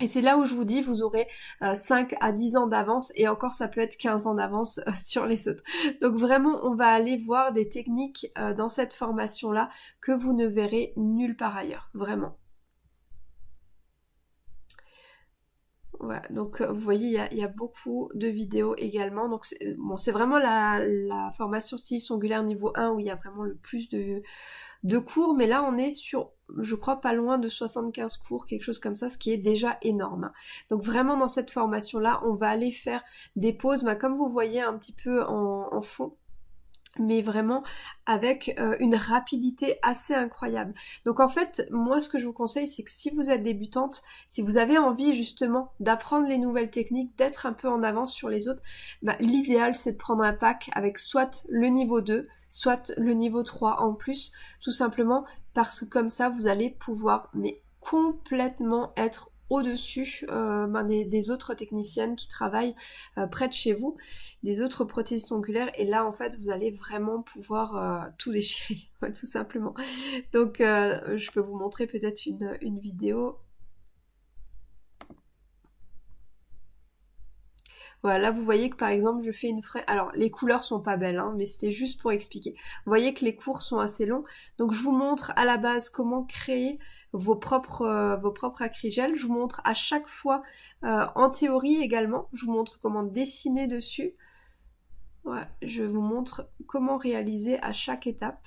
Et c'est là où je vous dis, vous aurez 5 euh, à 10 ans d'avance et encore ça peut être 15 ans d'avance euh, (laughs) sur les autres. Donc vraiment, on va aller voir des techniques euh, dans cette formation-là que vous ne verrez nulle part ailleurs, vraiment. Donc euh, vous voyez, il y, a, beaucoup de vidéos également. Donc c'est vraiment la, formation styliste ongulaire niveau 1 où il y a vraiment le plus de, de, cours. Mais là, on est sur, je crois, pas loin de 75 cours, quelque chose comme ça, ce qui est déjà énorme. Donc vraiment, dans cette formation-là, on va aller faire des pauses, bah, comme vous voyez un petit peu en, fond. Mais vraiment avec euh, une rapidité assez incroyable. Donc en fait, moi ce que je vous conseille, c'est que si vous êtes débutante, si vous avez envie justement d'apprendre les nouvelles techniques, d'être un peu en avance sur les autres, bah, l'idéal c'est de prendre un pack avec soit le niveau 2, soit le niveau 3 en plus, tout simplement parce que comme ça vous allez pouvoir mais complètement être au-dessus euh, ben, des, autres techniciennes qui travaillent euh, près de chez vous, des autres prothésistes ongulaires, et là en fait vous allez vraiment pouvoir euh, tout déchirer, (laughs) tout simplement. Donc je peux vous montrer peut-être une, vidéo. Voilà, là vous voyez que par exemple je fais une fraise. Alors les couleurs sont pas belles, hein, mais c'était juste pour expliquer. Vous voyez que les cours sont assez longs, donc je vous montre à la base comment créer vos propres, euh, vos propres acrygels. Je vous montre à chaque fois, euh, en théorie également, je vous montre comment dessiner dessus. je vous montre comment réaliser à chaque étape.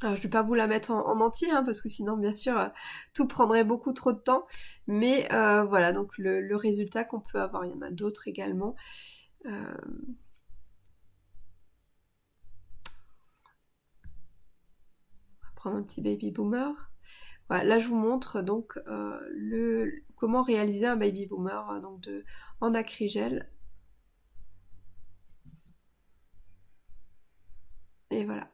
Alors, je ne vais pas vous la mettre en, entier, hein, parce que sinon, bien sûr, euh, tout prendrait beaucoup trop de temps. Mais voilà, donc le, résultat qu'on peut avoir, il y en a d'autres également prendre un petit baby boomer. Voilà, là je vous montre donc euh, le, comment réaliser un baby boomer euh, donc de, en acrygel. Et voilà.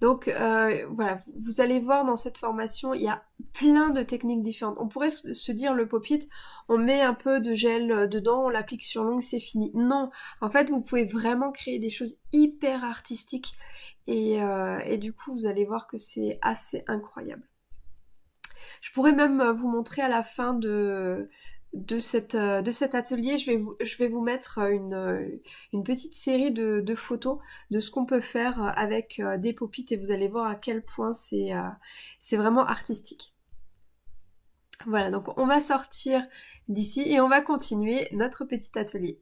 Donc euh, voilà, vous allez voir dans cette formation, il y a plein de techniques différentes. On pourrait se dire le pop-it, on met un peu de gel dedans, on l'applique sur l'ongle, c'est fini. Non, en fait, vous pouvez vraiment créer des choses hyper artistiques euh, et, du coup, vous allez voir que c'est assez incroyable. Je pourrais même vous montrer à la fin de, euh, de cet atelier, je vais vous, je vais vous mettre une, petite série de, photos de ce qu'on peut faire avec euh, des popites et vous allez voir à quel point c'est vraiment artistique. Voilà, donc on va sortir d'ici et on va continuer notre petit atelier.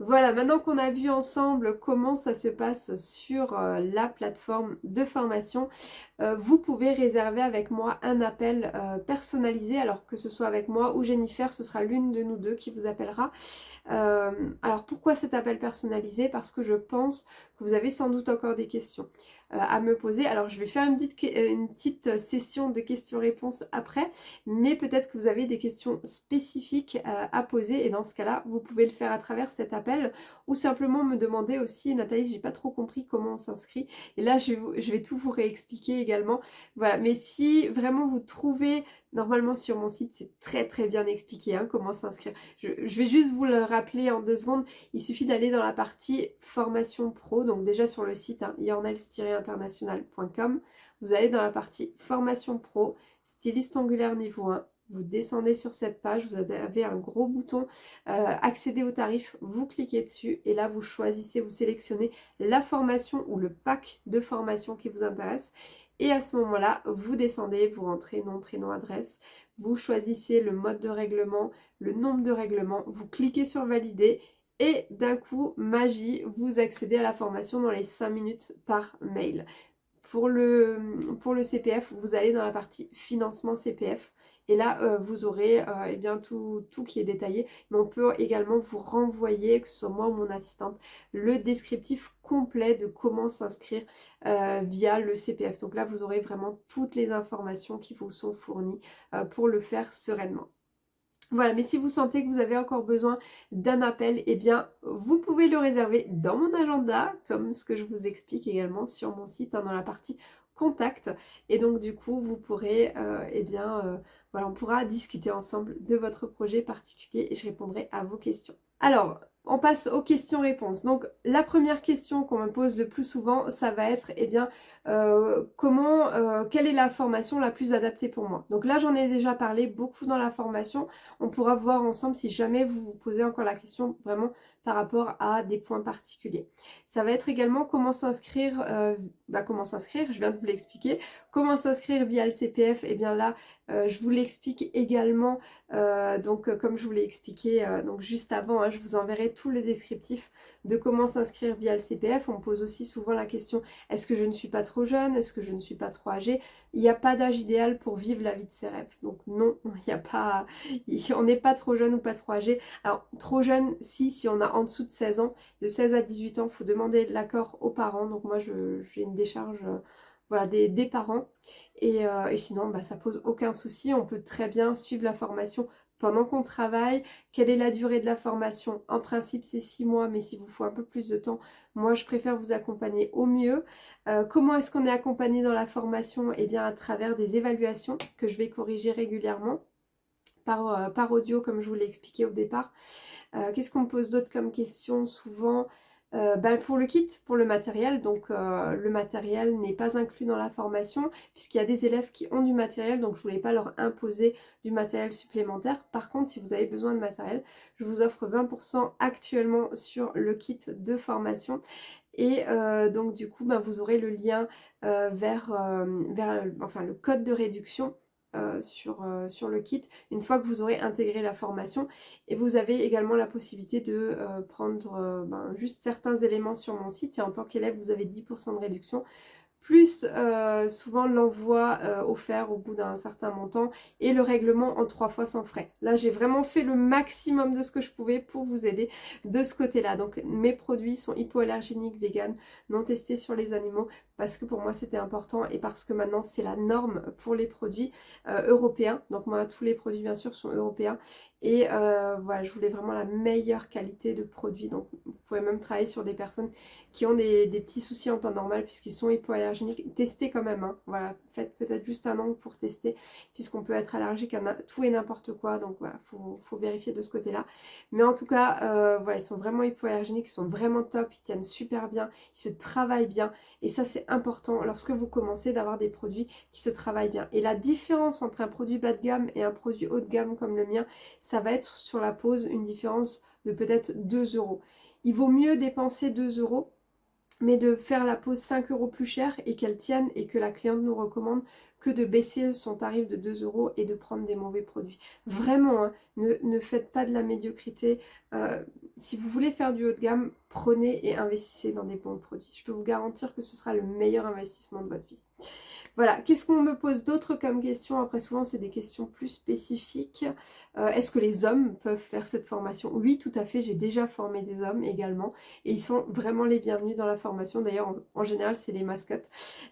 Voilà, maintenant qu'on a vu ensemble comment ça se passe sur euh, la plateforme de formation, euh, vous pouvez réserver avec moi un appel euh, personnalisé. Alors que ce soit avec moi ou Jennifer, ce sera l'une de nous deux qui vous appellera. alors pourquoi cet appel personnalisé? Parce que je pense que vous avez sans doute encore des questions. Euh, à me poser. Alors je vais faire une petite, euh, petite session de questions-réponses après, mais peut-être que vous avez des questions spécifiques euh, à poser et dans ce cas-là, vous pouvez le faire à travers cet appel ou simplement me demander aussi, Nathalie, j'ai pas trop compris comment on s'inscrit et là je vais, je vais tout vous réexpliquer également. Voilà, mais si vraiment vous trouvez Normalement sur mon site c'est très très bien expliqué hein, comment s'inscrire. Je, vais juste vous le rappeler en deux secondes. Il suffit d'aller dans la partie formation pro. Donc déjà sur le site hein, internationalcom Vous allez dans la partie formation pro, styliste angulaire niveau 1. Vous descendez sur cette page, vous avez un gros bouton euh, accéder au tarif, vous cliquez dessus et là vous choisissez, vous sélectionnez la formation ou le pack de formation qui vous intéresse et à ce moment-là, vous descendez, vous rentrez nom, prénom, adresse, vous choisissez le mode de règlement, le nombre de règlements, vous cliquez sur valider et d'un coup, magie, vous accédez à la formation dans les 5 minutes par mail. Pour le, pour le CPF, vous allez dans la partie financement CPF. Et là, euh, vous aurez euh, eh bien, tout, tout, qui est détaillé. Mais on peut également vous renvoyer, que ce soit moi ou mon assistante, le descriptif complet de comment s'inscrire euh, via le CPF. Donc là, vous aurez vraiment toutes les informations qui vous sont fournies pour le faire sereinement. Voilà, mais si vous sentez que vous avez encore besoin d'un appel, eh bien, vous pouvez le réserver dans mon agenda, comme ce que je vous explique également sur mon site, hein, dans la partie contact. Et donc, du coup, vous pourrez, eh bien, voilà, on pourra discuter ensemble de votre projet particulier et je répondrai à vos questions. Alors, on passe aux questions-réponses. Donc la première question qu'on me pose le plus souvent, ça va être, eh bien, euh, comment, euh, quelle est la formation la plus adaptée pour moi? Donc là, j'en ai déjà parlé beaucoup dans la formation. On pourra voir ensemble si jamais vous vous posez encore la question vraiment par rapport à des points particuliers. Ça va être également comment s'inscrire, euh, bah comment s'inscrire, je viens de vous l'expliquer. Comment s'inscrire via le CPF, et eh bien là, je vous l'explique également Euh, donc euh, comme je vous l'ai expliqué donc juste avant, hein, je vous enverrai tout le descriptif de comment s'inscrire via le CPF. On me pose aussi souvent la question, est-ce que je ne suis pas trop jeune? Est-ce que je ne suis pas trop âgée? Il n'y a pas d'âge idéal pour vivre la vie de ses rêves. Donc non, (laughs) il n'y a pas, on n'est pas trop jeune ou pas trop âgé. Alors trop jeune, si, si on a en dessous de 16 ans, de 16 à 18 ans, il faut demander l'accord aux parents. Donc moi j'ai une décharge voilà, des, parents. Euh, et, sinon, bah, ça pose aucun souci. On peut très bien suivre la formation pendant qu'on travaille. Quelle est la durée de la formation? En principe, c'est six mois, mais s'il vous faut un peu plus de temps, moi, je préfère vous accompagner au mieux. Euh, comment est-ce qu'on est accompagné dans la formation? Eh bien, à travers des évaluations que je vais corriger régulièrement par, euh, par audio, comme je vous l'ai expliqué au départ. Qu'est-ce qu'on me pose d'autre comme question? Souvent, euh, bah, pour le kit, pour le matériel, donc euh, le matériel n'est pas inclus dans la formation puisqu'il y a des élèves qui ont du matériel donc je ne voulais pas leur imposer du matériel supplémentaire. Par contre si vous avez besoin de matériel, je vous offre 20% actuellement sur le kit de formation et euh, donc du coup bah, vous aurez le lien vers, vers enfin, le code de réduction euh, sur, euh, sur, le kit une fois que vous aurez intégré la formation. Et vous avez également la possibilité de euh, prendre ben, juste certains éléments sur mon site. Et en tant qu'élève vous avez 10% de réduction plus euh, souvent l'envoi euh, offert au bout d'un certain montant et le règlement en trois fois sans frais. Là j'ai vraiment fait le maximum de ce que je pouvais pour vous aider de ce côté là. Donc mes produits sont hypoallergéniques, vegan, non testés sur les animaux parce que pour moi c'était important et parce que maintenant c'est la norme pour les produits euh, européens. Donc moi tous les produits bien sûr sont européens et voilà je voulais vraiment la meilleure qualité de produits. Donc vous pouvez même travailler sur des personnes qui ont des, petits soucis en temps normal puisqu'ils sont hypoallergéniques, testez quand même, hein. voilà, faites peut-être juste un angle pour tester puisqu'on peut être allergique à tout et n'importe quoi, donc voilà, faut, faut vérifier de ce côté-là. Mais en tout cas, euh, voilà, ils sont vraiment hypoallergéniques, ils sont vraiment top, ils tiennent super bien, ils se travaillent bien et ça c'est important lorsque vous commencez d'avoir des produits qui se travaillent bien. Et la différence entre un produit bas de gamme et un produit haut de gamme comme le mien, ça va être sur la pose une différence de peut-être 2 euros. Il vaut mieux dépenser 2 euros mais de faire la pose 5 euros plus cher et qu'elle tienne et que la cliente nous recommande que de baisser son tarif de 2 euros et de prendre des mauvais produits. Vraiment, hein, ne, faites pas de la médiocrité. Euh, si vous voulez faire du haut de gamme, prenez et investissez dans des bons produits. Je peux vous garantir que ce sera le meilleur investissement de votre vie. Voilà, qu'est-ce qu'on me pose d'autres comme questions Après souvent c'est des questions plus spécifiques. Euh, est-ce que les hommes peuvent faire cette formation? Oui, tout à fait, j'ai déjà formé des hommes également et ils sont vraiment les bienvenus dans la formation. D'ailleurs, en, général, c'est des mascottes.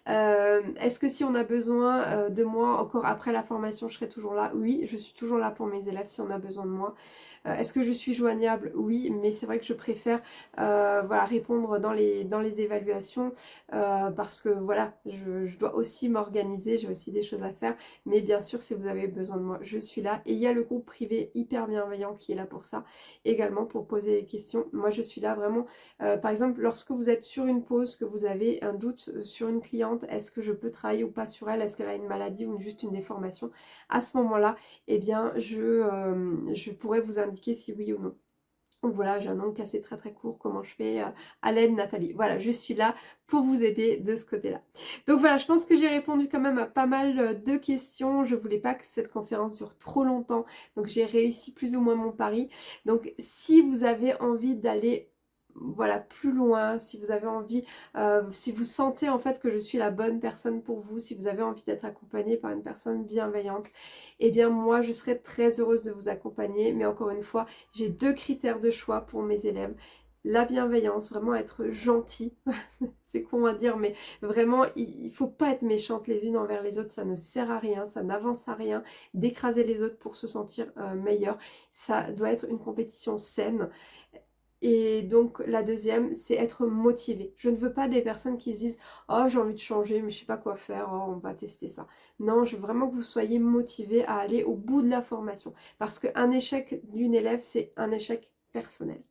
Euh, est-ce que si on a besoin euh, de moi encore après la formation, je serai toujours là? Oui, je suis toujours là pour mes élèves si on a besoin de moi. Euh, est-ce que je suis joignable? Oui, mais c'est vrai que je préfère euh, voilà, répondre dans les, les évaluations euh, parce que voilà, je, dois aussi m'organiser, j'ai aussi des choses à faire. Mais bien sûr, si vous avez besoin de moi, je suis là. Et il y a le groupe privé hyper bienveillant qui est là pour ça, également pour poser des questions. Moi, je suis là vraiment, par exemple, lorsque vous êtes sur une pause, que vous avez un doute sur une cliente, est-ce que je peux travailler ou pas sur elle, est-ce qu'elle a une maladie ou juste une déformation? À ce moment-là, eh bien, je, pourrais vous si oui ou non. Donc voilà, j'ai un nom cassé très très court, comment je fais euh, à l'aide Nathalie. Voilà, je suis là pour vous aider de ce côté-là. Donc voilà, je pense que j'ai répondu quand même à pas mal euh, de questions. Je voulais pas que cette conférence dure trop longtemps, donc j'ai réussi plus ou moins mon pari. Donc si vous avez envie d'aller voilà plus loin, si vous avez envie, euh, si vous sentez en fait que je suis la bonne personne pour vous, si vous avez envie d'être accompagné par une personne bienveillante, eh bien moi je serais très heureuse de vous accompagner. Mais encore une fois, j'ai deux critères de choix pour mes élèves. La bienveillance, vraiment être gentil, (laughs) c'est con à dire, mais vraiment il faut pas être méchante les unes envers les autres, ça ne sert à rien, ça n'avance à rien, d'écraser les autres pour se sentir euh, meilleur, ça doit être une compétition saine et donc la deuxième, c'est être motivé. Je ne veux pas des personnes qui se disent « Oh, j'ai envie de changer, mais je sais pas quoi faire, oh, on va tester ça. » Non, je veux vraiment que vous soyez motivé à aller au bout de la formation. Parce qu'un échec d'une élève, c'est un échec personnel.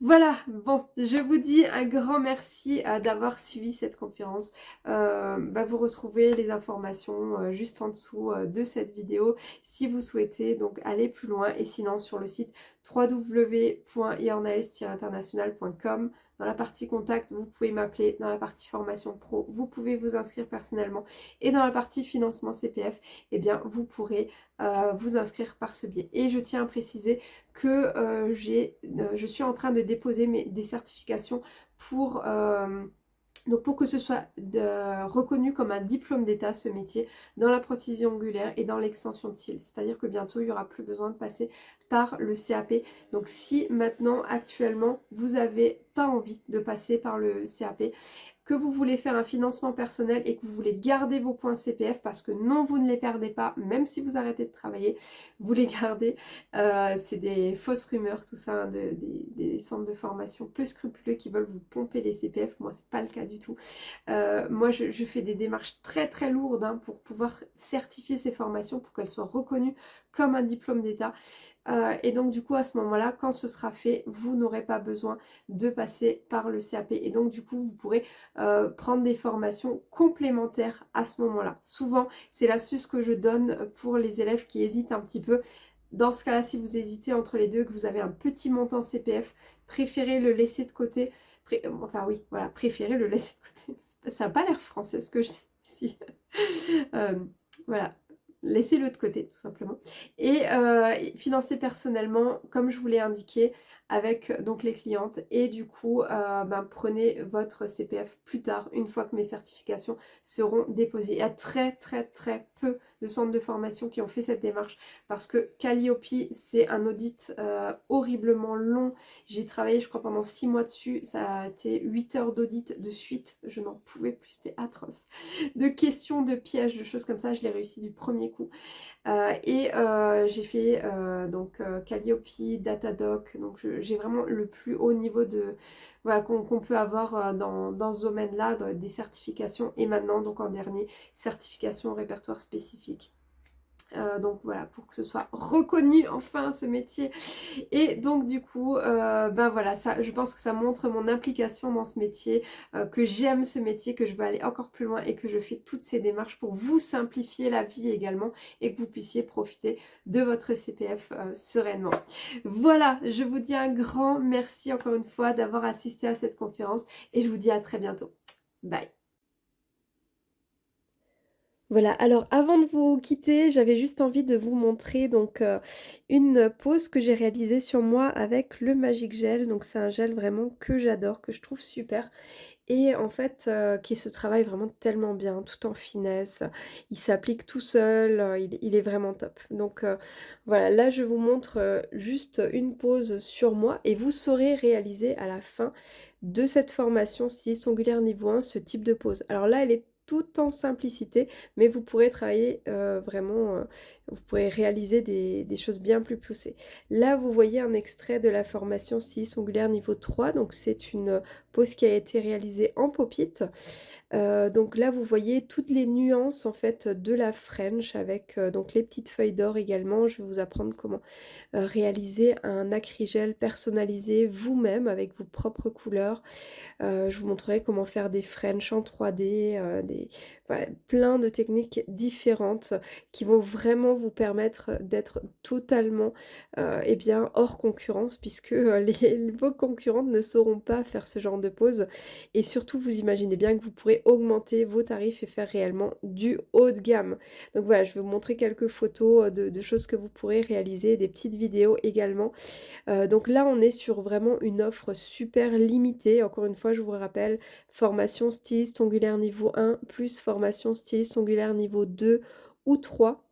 Voilà, bon, je vous dis un grand merci euh, d'avoir suivi cette conférence. Euh, bah, vous retrouvez les informations euh, juste en dessous de cette vidéo si vous souhaitez donc aller plus loin et sinon sur le site www.iornaes-international.com dans la partie contact, vous pouvez m'appeler. Dans la partie formation pro, vous pouvez vous inscrire personnellement. Et dans la partie financement CPF, eh bien, vous pourrez euh, vous inscrire par ce biais. Et je tiens à préciser que euh, j'ai, euh, je suis en train de déposer mes, des certifications pour... Donc pour que ce soit reconnu comme un diplôme d'état ce métier dans la prothésie ongulaire et dans l'extension de cils. C'est-à-dire que bientôt il n'y aura plus besoin de passer par le CAP. Donc si maintenant actuellement vous n'avez pas envie de passer par le CAP, que vous voulez faire un financement personnel et que vous voulez garder vos points CPF parce que non, vous ne les perdez pas, même si vous arrêtez de travailler, vous les gardez. Euh, c'est des fausses rumeurs, tout ça, hein, de, des, centres de formation peu scrupuleux qui veulent vous pomper les CPF. Moi, c'est pas le cas du tout. Euh, moi, je, fais des démarches très très lourdes hein, pour pouvoir certifier ces formations, pour qu'elles soient reconnues comme un diplôme d'État. Euh, et donc du coup à ce moment-là, quand ce sera fait, vous n'aurez pas besoin de passer par le CAP. Et donc du coup, vous pourrez euh, prendre des formations complémentaires à ce moment-là. Souvent, c'est l'astuce que je donne pour les élèves qui hésitent un petit peu. Dans ce cas-là, si vous hésitez entre les deux, que vous avez un petit montant CPF, préférez le laisser de côté. Enfin oui, voilà, préférez le laisser de côté. (laughs) Ça n'a pas l'air français ce que je dis ici. (laughs) Euh, voilà, laissez-le de côté tout simplement. Et euh, financer personnellement, comme je vous l'ai indiqué, avec donc les clientes et du coup euh, ben, prenez votre CPF plus tard une fois que mes certifications seront déposées. Il y a très très très peu de centres de formation qui ont fait cette démarche parce que Calliope c'est un audit euh, horriblement long. J'ai travaillé je crois pendant 6 mois dessus, ça a été 8 heures d'audit de suite, je n'en pouvais plus, c'était atroce. De questions, de pièges, de choses comme ça, je l'ai réussi du premier coup. Euh, et euh, j'ai fait euh, donc Calliope, Datadoc, donc j'ai vraiment le plus haut niveau de voilà, qu'on peut avoir dans, dans ce domaine-là, des certifications et maintenant donc en dernier, certification répertoire spécifique. Euh, donc voilà, pour que ce soit reconnu enfin ce métier. Et donc du coup, euh, ben voilà, ça, je pense que ça montre mon implication dans ce métier, euh, que j'aime ce métier, que je veux aller encore plus loin et que je fais toutes ces démarches pour vous simplifier la vie également et que vous puissiez profiter de votre CPF sereinement. Voilà, je vous dis un grand merci encore une fois d'avoir assisté à cette conférence et je vous dis à très bientôt. Bye voilà, alors avant de vous quitter, j'avais juste envie de vous montrer donc euh, une pose que j'ai réalisée sur moi avec le Magic Gel. Donc c'est un gel vraiment que j'adore, que je trouve super. Et en fait, euh, qui se travaille vraiment tellement bien, tout en finesse. Il s'applique tout seul, euh, il, est vraiment top. Donc voilà, là je vous montre juste une pose sur moi et vous saurez réaliser à la fin de cette formation styliste ongulaire niveau 1 ce type de pose. Alors là, elle est tout en simplicité, mais vous pourrez travailler euh, vraiment, euh, vous pourrez réaliser des, choses bien plus poussées. Là, vous voyez un extrait de la formation styliste ongulaire niveau 3, donc c'est une pose qui a été réalisée en pop-it. Euh, donc là, vous voyez toutes les nuances en fait de la French avec donc les petites feuilles d'or également. Je vais vous apprendre comment réaliser un acrygel personnalisé vous-même avec vos propres couleurs. je vous montrerai comment faire des French en 3D, des plein de techniques différentes qui vont vraiment vous permettre d'être totalement euh, eh bien, hors concurrence puisque euh, (laughs) les, vos concurrentes ne sauront pas faire ce genre de pause et surtout vous imaginez bien que vous pourrez augmenter vos tarifs et faire réellement du haut de gamme. Donc voilà, je vais vous montrer quelques photos de, de choses que vous pourrez réaliser, des petites vidéos également. Euh, donc là on est sur vraiment une offre super limitée, encore une fois je vous rappelle, formation styliste ongulaire niveau 1 plus formation styliste ongulaire niveau 2 ou 3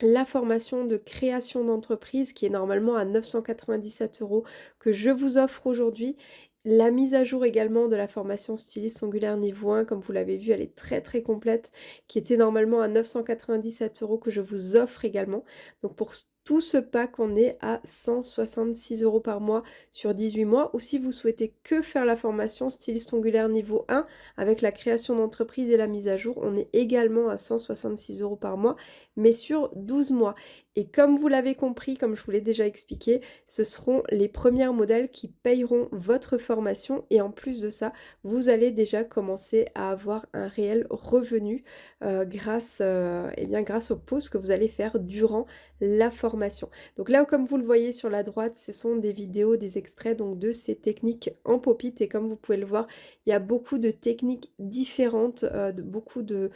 la formation de création d'entreprise qui est normalement à 997 euros que je vous offre aujourd'hui. La mise à jour également de la formation styliste ongulaire niveau 1, comme vous l'avez vu, elle est très très complète, qui était normalement à 997 euros que je vous offre également. Donc pour tout ce pack, on est à 166 euros par mois sur 18 mois. Ou si vous souhaitez que faire la formation styliste ongulaire niveau 1 avec la création d'entreprise et la mise à jour, on est également à 166 euros par mois, mais sur 12 mois. Et comme vous l'avez compris, comme je vous l'ai déjà expliqué, ce seront les premiers modèles qui payeront votre formation et en plus de ça, vous allez déjà commencer à avoir un réel revenu euh, grâce, euh, eh bien, grâce aux pauses que vous allez faire durant la formation. Donc là, comme vous le voyez sur la droite, ce sont des vidéos, des extraits donc de ces techniques en pop et comme vous pouvez le voir, il y a beaucoup de techniques différentes, euh, de, beaucoup de,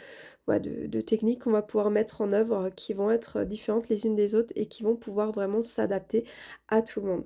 techniques qu'on va pouvoir mettre en œuvre qui vont être différentes les unes des autres et qui vont pouvoir vraiment s'adapter à tout le monde.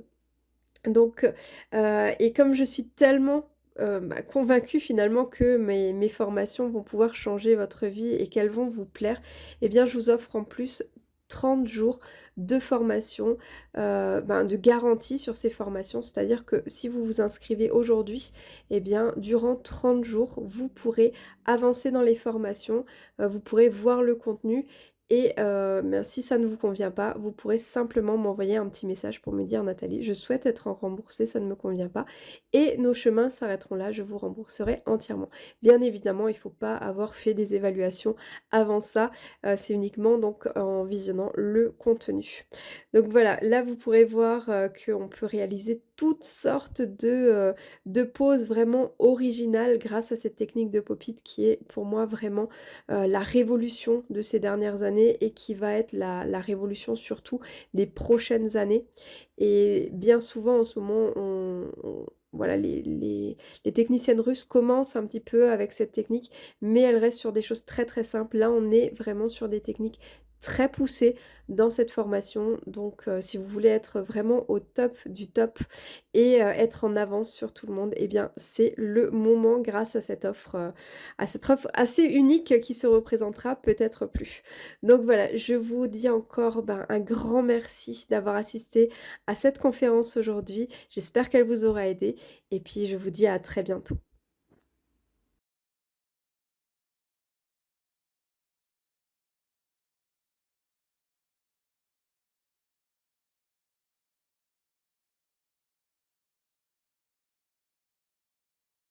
Donc, euh, et comme je suis tellement euh, bah, convaincue finalement que mes, mes, formations vont pouvoir changer votre vie et qu'elles vont vous plaire, eh bien je vous offre en plus 30 jours de formation, euh, ben, de garantie sur ces formations. C'est-à-dire que si vous vous inscrivez aujourd'hui, eh bien, durant 30 jours, vous pourrez avancer dans les formations, euh, vous pourrez voir le contenu et euh, si ça ne vous convient pas, vous pourrez simplement m'envoyer un petit message pour me dire Nathalie, je souhaite être remboursée, ça ne me convient pas. Et nos chemins s'arrêteront là, je vous rembourserai entièrement. Bien évidemment, il ne faut pas avoir fait des évaluations avant ça. Euh, c'est uniquement donc en visionnant le contenu. Donc voilà, là vous pourrez voir euh, qu'on peut réaliser toutes sortes de, euh, de poses vraiment originales grâce à cette technique de pop-it qui est pour moi vraiment euh, la révolution de ces dernières années et qui va être la, révolution surtout des prochaines années. Et bien souvent en ce moment, voilà, les, les, les, techniciennes russes commencent un petit peu avec cette technique, mais elles restent sur des choses très très simples. Là, on est vraiment sur des techniques très poussé dans cette formation. Donc euh, si vous voulez être vraiment au top du top et euh, être en avance sur tout le monde, eh bien c'est le moment grâce à cette offre, euh, à cette offre assez unique qui se représentera peut-être plus. Donc voilà, je vous dis encore ben, un grand merci d'avoir assisté à cette conférence aujourd'hui. J'espère qu'elle vous aura aidé et puis je vous dis à très bientôt.